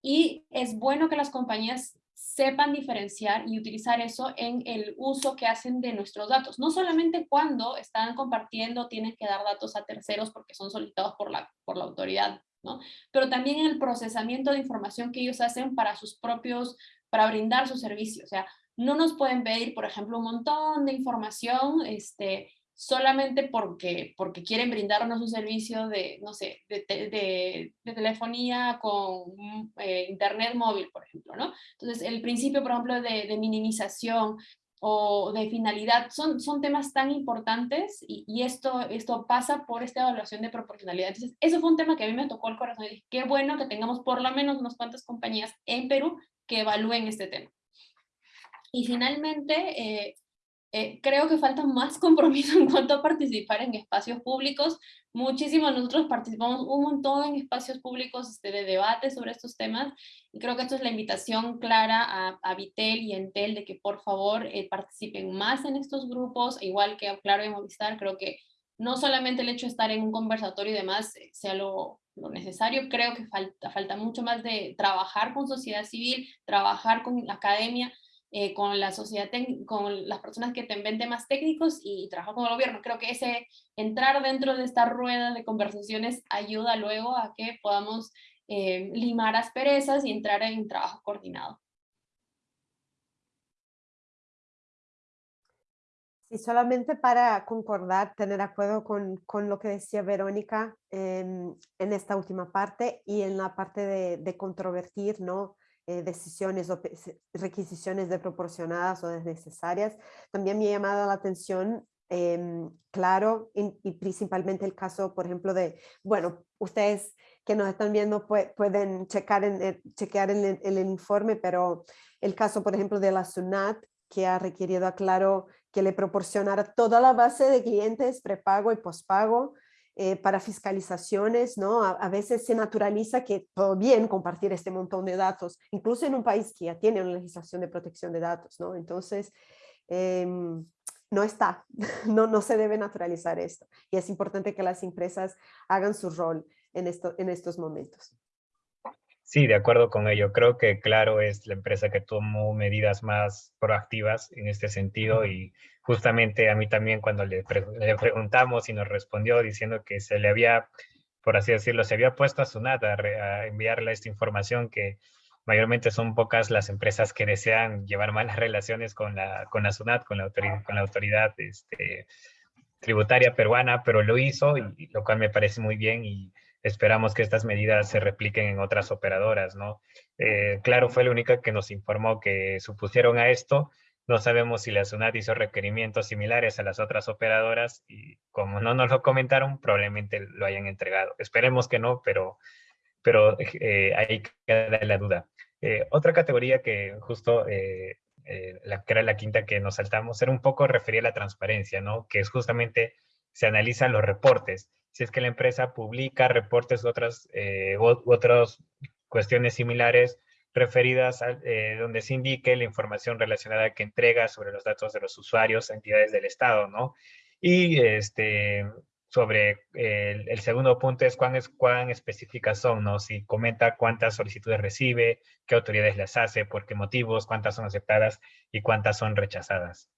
Y es bueno que las compañías sepan diferenciar y utilizar eso en el uso que hacen de nuestros datos. No solamente cuando están compartiendo, tienen que dar datos a terceros porque son solicitados por la, por la autoridad, ¿no? Pero también en el procesamiento de información que ellos hacen para sus propios, para brindar sus servicios. O sea, no nos pueden pedir, por ejemplo, un montón de información, este, solamente porque, porque quieren brindarnos un servicio de, no sé, de, de, telefonía con eh, internet móvil, por ejemplo, ¿no? Entonces, el principio, por ejemplo, de, minimización o de finalidad, son, son temas tan importantes y, y, esto, esto pasa por esta evaluación de proporcionalidad. Entonces, eso fue un tema que a mí me tocó el corazón y dije, qué bueno que tengamos por lo menos unas cuantas compañías en Perú que evalúen este tema. Y finalmente, eh, eh, creo que falta más compromiso en cuanto a participar en espacios públicos. Muchísimos nosotros participamos un montón en espacios públicos este, de debate sobre estos temas y creo que esto es la invitación clara a, a Vitel y Entel de que por favor eh, participen más en estos grupos, igual que Claro y Movistar, creo que no solamente el hecho de estar en un conversatorio y demás eh, sea lo, lo necesario, creo que falta, falta mucho más de trabajar con sociedad civil, trabajar con la academia, eh, con la sociedad, con las personas que te ven temas técnicos y trabajar con el gobierno. Creo que ese entrar dentro de esta rueda de conversaciones ayuda luego a que podamos eh, limar asperezas y entrar en trabajo coordinado. Sí, solamente para concordar, tener acuerdo con, con lo que decía Verónica en esta última parte y en la parte de, de controvertir, ¿no? Eh, decisiones o requisiciones de proporcionadas o desnecesarias. También me ha llamado la atención, em, claro, y, principalmente el caso, por ejemplo, de, bueno, ustedes que nos están viendo pueden checar en, eh, chequear el, informe, pero el caso, por ejemplo, de la SUNAT, que ha requerido a Claro que le proporcionara toda la base de clientes prepago y pospago, eh, para fiscalizaciones, ¿no? A, veces se naturaliza que todo bien compartir este montón de datos, incluso en un país que ya tiene una legislación de protección de datos, ¿no? Entonces, em, no está, no, no se debe naturalizar esto. Y es importante que las empresas hagan su rol en, esto, en estos momentos. Sí, de acuerdo con ello. Creo que Claro es la empresa que tomó medidas más proactivas en este sentido y justamente a mí también cuando le, preguntamos y nos respondió diciendo que se le había, por así decirlo, se había puesto a Sunat a, enviarle esta información que mayormente son pocas las empresas que desean llevar malas relaciones con la, con la SUNAT, con la autoridad, con la autoridad este, tributaria peruana, pero lo hizo, lo cual me parece muy bien y esperamos que estas medidas se repliquen en otras operadoras, ¿no? Eh, claro, fue la única que nos informó que supusieron a esto, no sabemos si la SUNAT hizo requerimientos similares a las otras operadoras y como no nos lo comentaron, probablemente lo hayan entregado. Esperemos que no, pero, pero ahí queda la duda. otra categoría que justo la, que era la quinta que nos saltamos, era un poco referir a la transparencia, ¿no? Que es justamente, se analizan los reportes. Si es que la empresa publica reportes u otras, u otras cuestiones similares, referidas a eh, donde se indique la información relacionada que entrega sobre los datos de los usuarios, entidades del Estado, ¿no? Y este, sobre el, segundo punto es cuán, es cuán específicas son, ¿no? Si comenta cuántas solicitudes recibe, qué autoridades las hace, por qué motivos, cuántas son aceptadas y cuántas son rechazadas.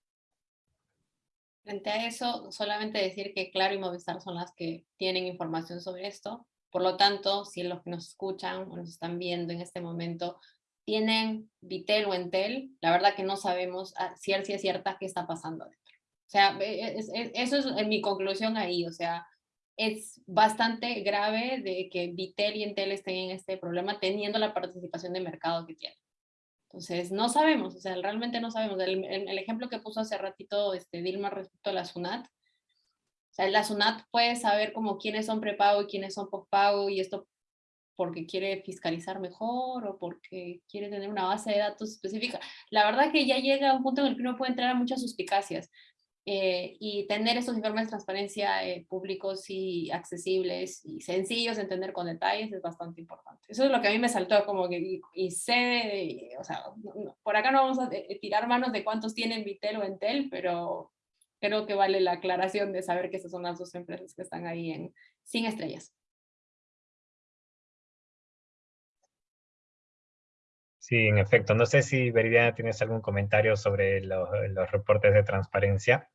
Frente a eso, solamente decir que Claro y Movistar son las que tienen información sobre esto. Por lo tanto, si los que nos escuchan o nos están viendo en este momento tienen Vitel o Entel, la verdad que no sabemos si es cierta qué está pasando adentro. O sea, e, e, eso es mi conclusión ahí, o sea, es bastante grave de que Vitel y Entel estén en este problema teniendo la participación de mercado que tienen. Entonces, no sabemos, o sea, realmente no sabemos. El, el, ejemplo que puso hace ratito este, Dilma respecto a la SUNAT, sea, la SUNAT puede saber como quiénes son prepago y quiénes son postpago y esto porque quiere fiscalizar mejor o porque quiere tener una base de datos específica. La verdad que ya llega un punto en el que uno puede entrar a muchas suspicacias eh, y tener estos informes de transparencia eh, públicos y accesibles y sencillos de entender con detalles es bastante importante. Eso es lo que a mí me saltó como que, y, sé, o sea, por acá no vamos a eh, tirar manos de cuántos tienen Vitel o Entel, pero creo que vale la aclaración de saber que esas son las dos empresas que están ahí en, sin estrellas. Sí, en efecto. No sé si Veridiana tienes algún comentario sobre los, reportes de transparencia.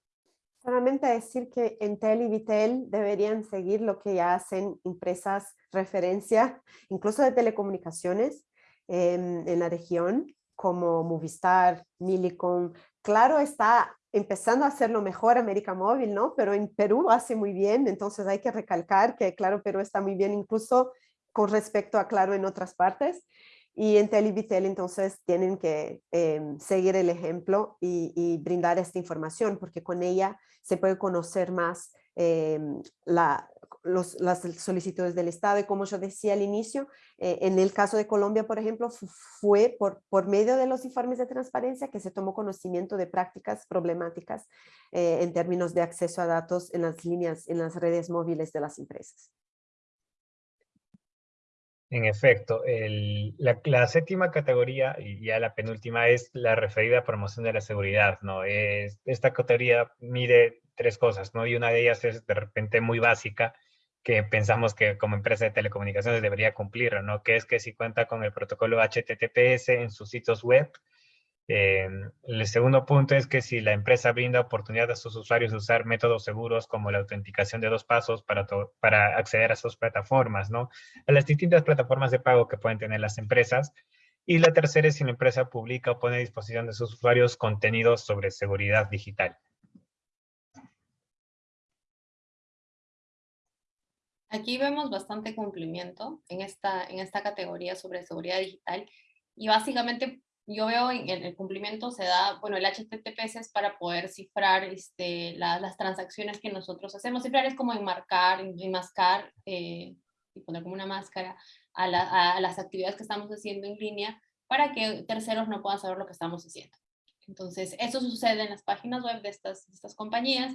Solamente decir que Entel y Vitel deberían seguir lo que ya hacen empresas referencia, incluso de telecomunicaciones en, en la región, como Movistar, Milicom. Claro, está empezando a hacerlo mejor América Móvil, ¿no? Pero en Perú hace muy bien, entonces hay que recalcar que Claro Perú está muy bien incluso con respecto a Claro en otras partes. Y Entel y Vitel entonces tienen que em, seguir el ejemplo y, brindar esta información porque con ella se puede conocer más em, la, las solicitudes del Estado y como yo decía al inicio, eh, en el caso de Colombia, por ejemplo, fue por, por medio de los informes de transparencia que se tomó conocimiento de prácticas problemáticas eh, en términos de acceso a datos en las líneas, en las redes móviles de las empresas. En efecto, la, séptima categoría y ya la penúltima es la referida a promoción de la seguridad, ¿no? Es, esta categoría mide tres cosas, ¿no? Y una de ellas es de repente muy básica, que pensamos que como empresa de telecomunicaciones debería cumplir, ¿no? Que es que si cuenta con el protocolo HTTPS en sus sitios web, eh, el segundo punto es que si la empresa brinda oportunidad a sus usuarios de usar métodos seguros como la autenticación de dos pasos para, para acceder a sus plataformas, ¿no? A las distintas plataformas de pago que pueden tener las empresas. Y la tercera es si la empresa publica o pone a disposición de sus usuarios contenidos sobre seguridad digital. Aquí vemos bastante cumplimiento en esta, en esta categoría sobre seguridad digital y básicamente yo veo en el cumplimiento se da, bueno, el HTTPS es para poder cifrar este, las transacciones que nosotros hacemos. Cifrar es como enmarcar, enmascar eh, y poner como una máscara a, las actividades que estamos haciendo en línea para que terceros no puedan saber lo que estamos haciendo. Entonces, eso sucede en las páginas web de estas, estas compañías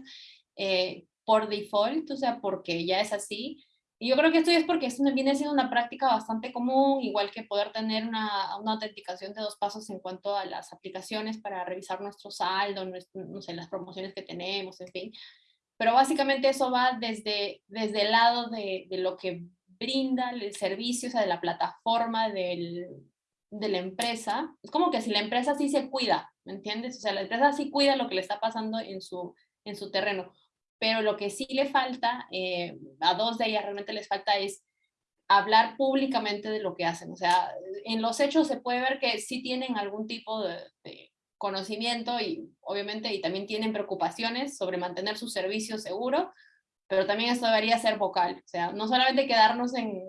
eh, por default, o sea, porque ya es así, y yo creo que esto es porque esto viene siendo una práctica bastante común, igual que poder tener una, una, autenticación de dos pasos en cuanto a las aplicaciones para revisar nuestro saldo, no sé, las promociones que tenemos, en fin. Pero básicamente eso va desde, desde el lado de, de lo que brinda el servicio, o sea, de la plataforma del, de la empresa. Es como que si la empresa sí se cuida, ¿me entiendes? O sea, la empresa sí cuida lo que le está pasando en su, en su terreno pero lo que sí le falta, eh, a dos de ellas realmente les falta es hablar públicamente de lo que hacen. O sea, en los hechos se puede ver que sí tienen algún tipo de, conocimiento y obviamente y también tienen preocupaciones sobre mantener su servicio seguro, pero también esto debería ser vocal. O sea, no solamente quedarnos en,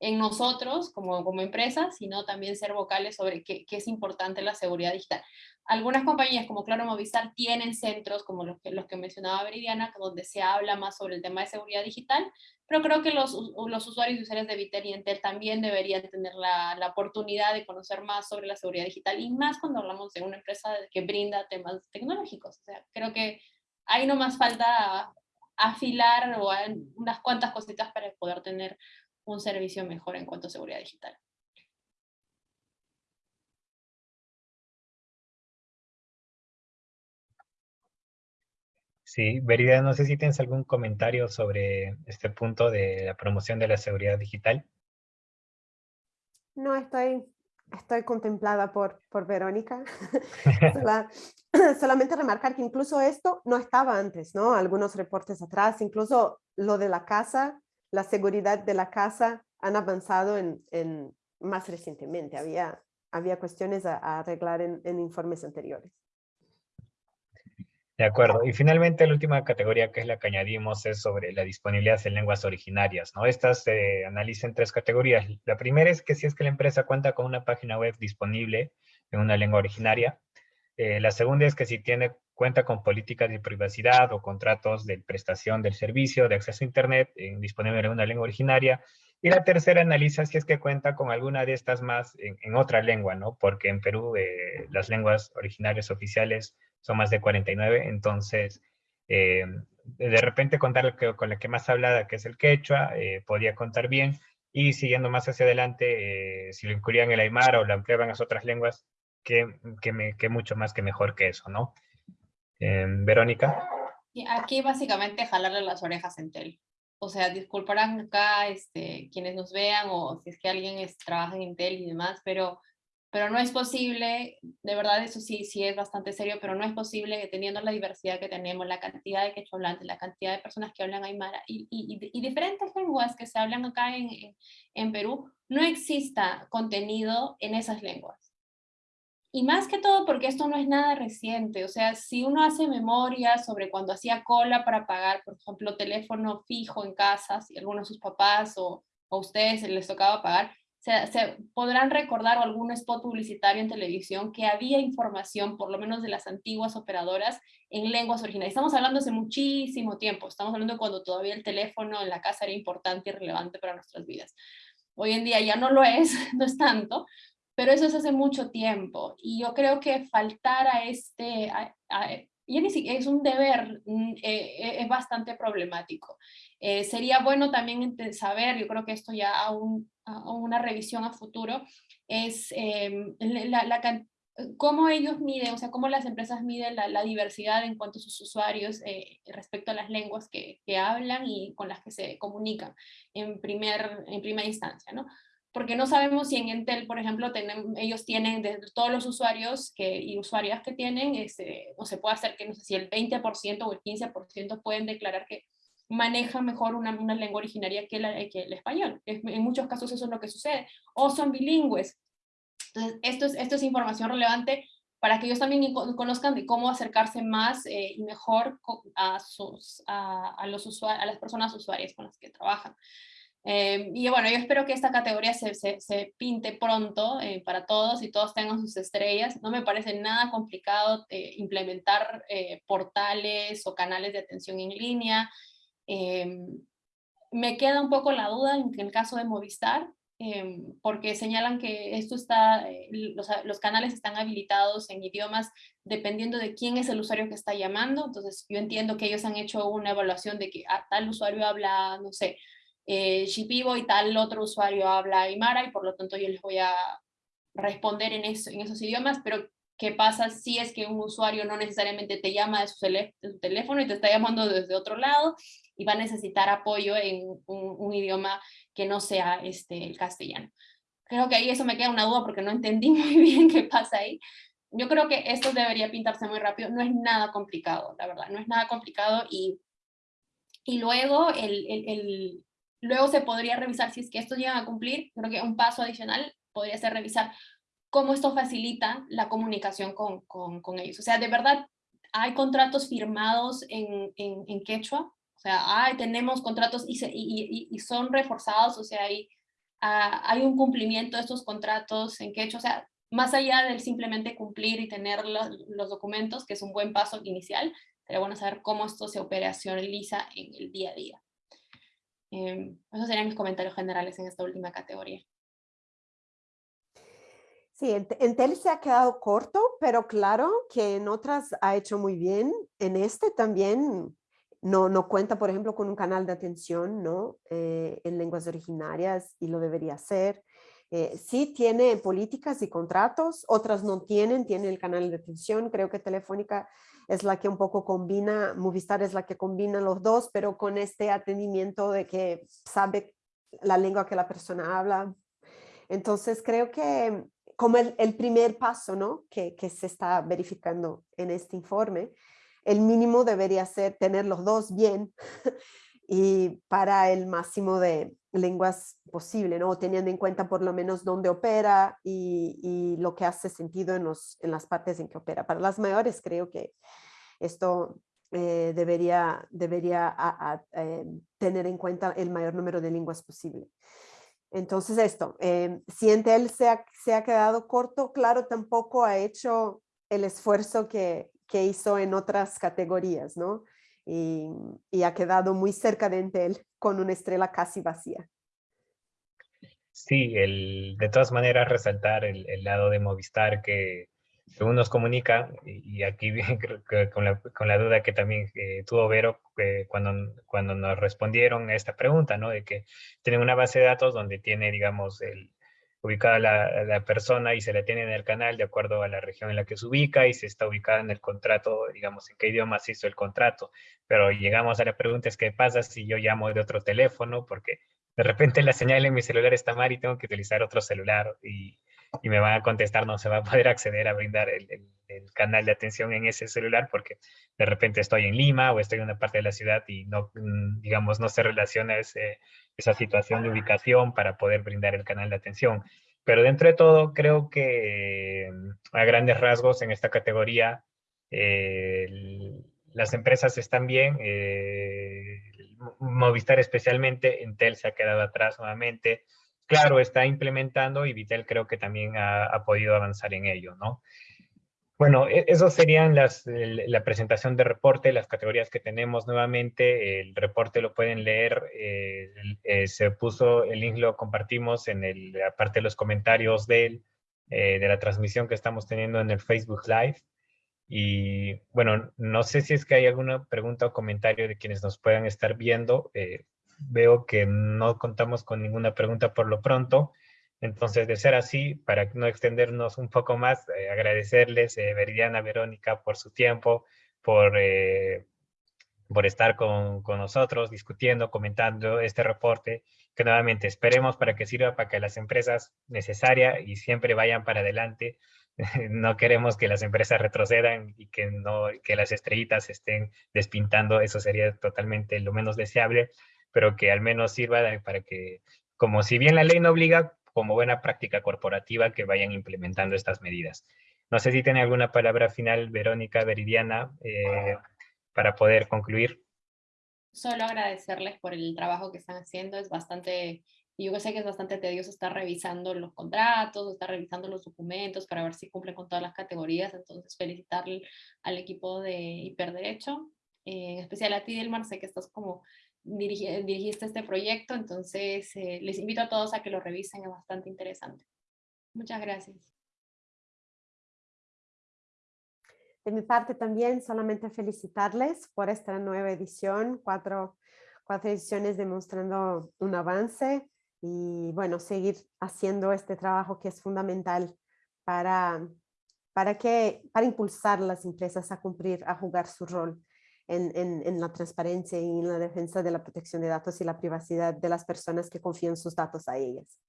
en nosotros como, como empresa, sino también ser vocales sobre qué, qué, es importante la seguridad digital. Algunas compañías como Claro Movistar tienen centros como los que, los que mencionaba Veridiana, donde se habla más sobre el tema de seguridad digital, pero creo que los, los usuarios y usuarias de Viter y Entel también deberían tener la, la, oportunidad de conocer más sobre la seguridad digital y más cuando hablamos de una empresa que brinda temas tecnológicos. O sea, creo que ahí no más falta afilar o unas cuantas cositas para poder tener un servicio mejor en cuanto a seguridad digital. Sí, Verida, no sé si tienes algún comentario sobre este punto de la promoción de la seguridad digital. No, estoy, estoy contemplada por, por Verónica. solamente remarcar que incluso esto no estaba antes, ¿no? Algunos reportes atrás, incluso lo de la casa, la seguridad de la casa han avanzado en, en más recientemente. Había, había cuestiones a, a arreglar en, en informes anteriores. De acuerdo. Y finalmente la última categoría que es la que añadimos es sobre la disponibilidad en lenguas originarias. ¿no? Estas se analizan en tres categorías. La primera es que si es que la empresa cuenta con una página web disponible en una lengua originaria. Eh, la segunda es que si tiene cuenta con políticas de privacidad o contratos de prestación del servicio de acceso a Internet eh, disponible en una lengua originaria. Y la tercera analiza si es que cuenta con alguna de estas más en, otra lengua, ¿no? Porque en Perú eh, las lenguas originarias oficiales son más de 49, entonces eh, de repente contar con la que más hablada, que es el quechua, eh, podría contar bien, y siguiendo más hacia adelante, eh, si lo incluían el aymara o lo ampliaban a otras lenguas, que, que, me, que mucho más que mejor que eso, ¿no? Verónica. Aquí básicamente jalarle las orejas en tel. O sea, disculparán acá este, quienes nos vean o si es que alguien es, trabaja en Intel y demás, pero pero no es posible, de verdad eso sí, sí es bastante serio, pero no es posible que teniendo la diversidad que tenemos, la cantidad de quechua la cantidad de personas que hablan aymara y, y, y diferentes lenguas que se hablan acá en, en Perú, no exista contenido en esas lenguas. Y más que todo porque esto no es nada reciente, o sea, si uno hace memoria sobre cuando hacía cola para pagar, por ejemplo, teléfono fijo en casa, si algunos de sus papás o, o a ustedes les tocaba pagar, se, podrán recordar algún spot publicitario en televisión que había información, por lo menos de las antiguas operadoras, en lenguas originales. Estamos hablando hace muchísimo tiempo, estamos hablando cuando todavía el teléfono en la casa era importante y relevante para nuestras vidas. Hoy en día ya no lo es, no es tanto, pero eso es hace mucho tiempo. Y yo creo que faltar a este, y es un deber, mm, eh, eh, es bastante problemático. Eh, sería bueno también saber, yo creo que esto ya a, una revisión a futuro, es em, la, cómo ellos miden, o sea, cómo las empresas miden la, diversidad en cuanto a sus usuarios respecto a las lenguas que, que, hablan y con las que se comunican en, primer, en primera instancia, ¿no? Porque no sabemos si en Entel, por ejemplo, tienen, ellos tienen de todos los usuarios que, y usuarias que tienen, este, o se puede hacer que no sé si el 20% o el 15% pueden declarar que manejan mejor una, una lengua originaria que, la, que el español. En muchos casos eso es lo que sucede. O son bilingües. Entonces, esto es, esto es información relevante para que ellos también conozcan de cómo acercarse más eh, y mejor a, sus, a, a, los usuarios, a las personas usuarias con las que trabajan. Eh, y bueno, yo espero que esta categoría se, se, pinte pronto eh, para todos y todos tengan sus estrellas. No me parece nada complicado eh, implementar portales o canales de atención en línea. me queda un poco la duda en el caso de Movistar, porque señalan que esto está, los, los, canales están habilitados en idiomas dependiendo de quién es el usuario que está llamando. Entonces yo entiendo que ellos han hecho una evaluación de que ah, tal usuario habla, no sé, eh, Shipibo y tal otro usuario habla Aymara y por lo tanto yo les voy a responder en, esos idiomas, pero ¿qué pasa si es que un usuario no necesariamente te llama de su, teléfono y te está llamando desde otro lado y va a necesitar apoyo en un, idioma que no sea este, el castellano? Creo que ahí eso me queda una duda porque no entendí muy bien qué pasa ahí. Yo creo que esto debería pintarse muy rápido, no es nada complicado, la verdad, no es nada complicado y, y luego el Luego se podría revisar si es que estos llegan a cumplir, creo que un paso adicional podría ser revisar cómo esto facilita la comunicación con, con, ellos. O sea, de verdad, hay contratos firmados en, en, quechua, o sea, tenemos contratos y, y, y, son reforzados, o sea, hay, hay un cumplimiento de estos contratos en hecho, o sea, más allá del simplemente cumplir y tener los, documentos, que es un buen paso inicial, sería bueno saber cómo esto se operacionaliza en el día a día. Eh, esos serían mis comentarios generales en esta última categoría. Sí, en, TEL se ha quedado corto, pero claro que en otras ha hecho muy bien. En este también no, no cuenta, por ejemplo, con un canal de atención ¿no? Eh, en lenguas originarias y lo debería hacer. Eh, sí tiene políticas y contratos, otras no tienen, tiene el canal de atención. Creo que Telefónica es la que un poco combina, Movistar es la que combina los dos, pero con este atendimiento de que sabe la lengua que la persona habla. Entonces creo que como el, primer paso ¿no? que, que se está verificando en este informe, el mínimo debería ser tener los dos bien y para el máximo de lenguas posible, ¿no? teniendo en cuenta por lo menos dónde opera y, lo que hace sentido en, los, en las partes en que opera. Para las mayores creo que esto eh, debería, debería eh, tener en cuenta el mayor número de lenguas posible. Entonces esto, eh, si Intel se ha, se ha quedado corto, claro, tampoco ha hecho el esfuerzo que, que hizo en otras categorías, ¿no? Y, ha quedado muy cerca de Intel con una estrella casi vacía. Sí, el, de todas maneras resaltar el, lado de Movistar que según nos comunica, y aquí con, la, con la duda que también eh, tuvo Vero cuando, cuando nos respondieron a esta pregunta, ¿no? De que tienen una base de datos donde tiene, digamos, el, ubicada la, la, persona y se la tiene en el canal de acuerdo a la región en la que se ubica y se está ubicada en el contrato, digamos, en qué idioma se hizo el contrato. Pero llegamos a la pregunta es qué pasa si yo llamo de otro teléfono porque de repente la señal en mi celular está mal y tengo que utilizar otro celular y, y me van a contestar, no se va a poder acceder a brindar el, el, canal de atención en ese celular porque de repente estoy en Lima o estoy en una parte de la ciudad y no, mm, digamos, no se relaciona ese, esa situación de ubicación para poder brindar el canal de atención. Pero dentro de todo, creo que mm, a grandes rasgos en esta categoría, eh, las empresas están bien, eh, Movistar especialmente, Entel se ha quedado atrás nuevamente, claro, está implementando y Vitel creo que también ha, podido avanzar en ello, ¿no? Bueno, e, eso serían las, la presentación de reporte, las categorías que tenemos nuevamente. El reporte lo pueden leer, eh, eh, se puso, el link lo compartimos en el, la parte de los comentarios de, eh, de la transmisión que estamos teniendo en el Facebook Live. Y bueno, no sé si es que hay alguna pregunta o comentario de quienes nos puedan estar viendo veo que no contamos con ninguna pregunta por lo pronto. Entonces, de ser así, para no extendernos un poco más, eh, agradecerles, eh, Veridiana, Verónica, por su tiempo, por, eh, por estar con, con, nosotros, discutiendo, comentando este reporte, que nuevamente esperemos para que sirva para que las empresas necesarias y siempre vayan para adelante. no queremos que las empresas retrocedan y que, no, que las estrellitas estén despintando, eso sería totalmente lo menos deseable pero que al menos sirva para que, como si bien la ley no obliga, como buena práctica corporativa que vayan implementando estas medidas. No sé si tiene alguna palabra final, Verónica, Veridiana, eh, para poder concluir. Solo agradecerles por el trabajo que están haciendo, es bastante, yo sé que es bastante tedioso estar revisando los contratos, estar revisando los documentos para ver si cumplen con todas las categorías, entonces felicitarle al equipo de Hiperderecho, eh, en especial a ti, Delmar, sé que estás como dirigiste este proyecto, entonces eh, les invito a todos a que lo revisen, es bastante interesante. Muchas gracias. De mi parte también solamente felicitarles por esta nueva edición, cuatro, cuatro ediciones demostrando un avance y bueno, seguir haciendo este trabajo que es fundamental para, para, que, para impulsar las empresas a cumplir, a jugar su rol en, la transparencia y en la defensa de la protección de datos y la privacidad de las personas que confían sus datos a ellas.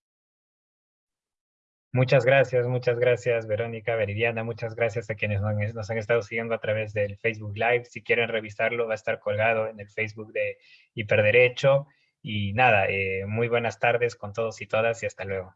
Muchas gracias, muchas gracias Verónica, Veridiana, muchas gracias a quienes nos han estado siguiendo a través del Facebook Live. Si quieren revisarlo, va a estar colgado en el Facebook de Hiperderecho. Y nada, eh, muy buenas tardes con todos y todas y hasta luego.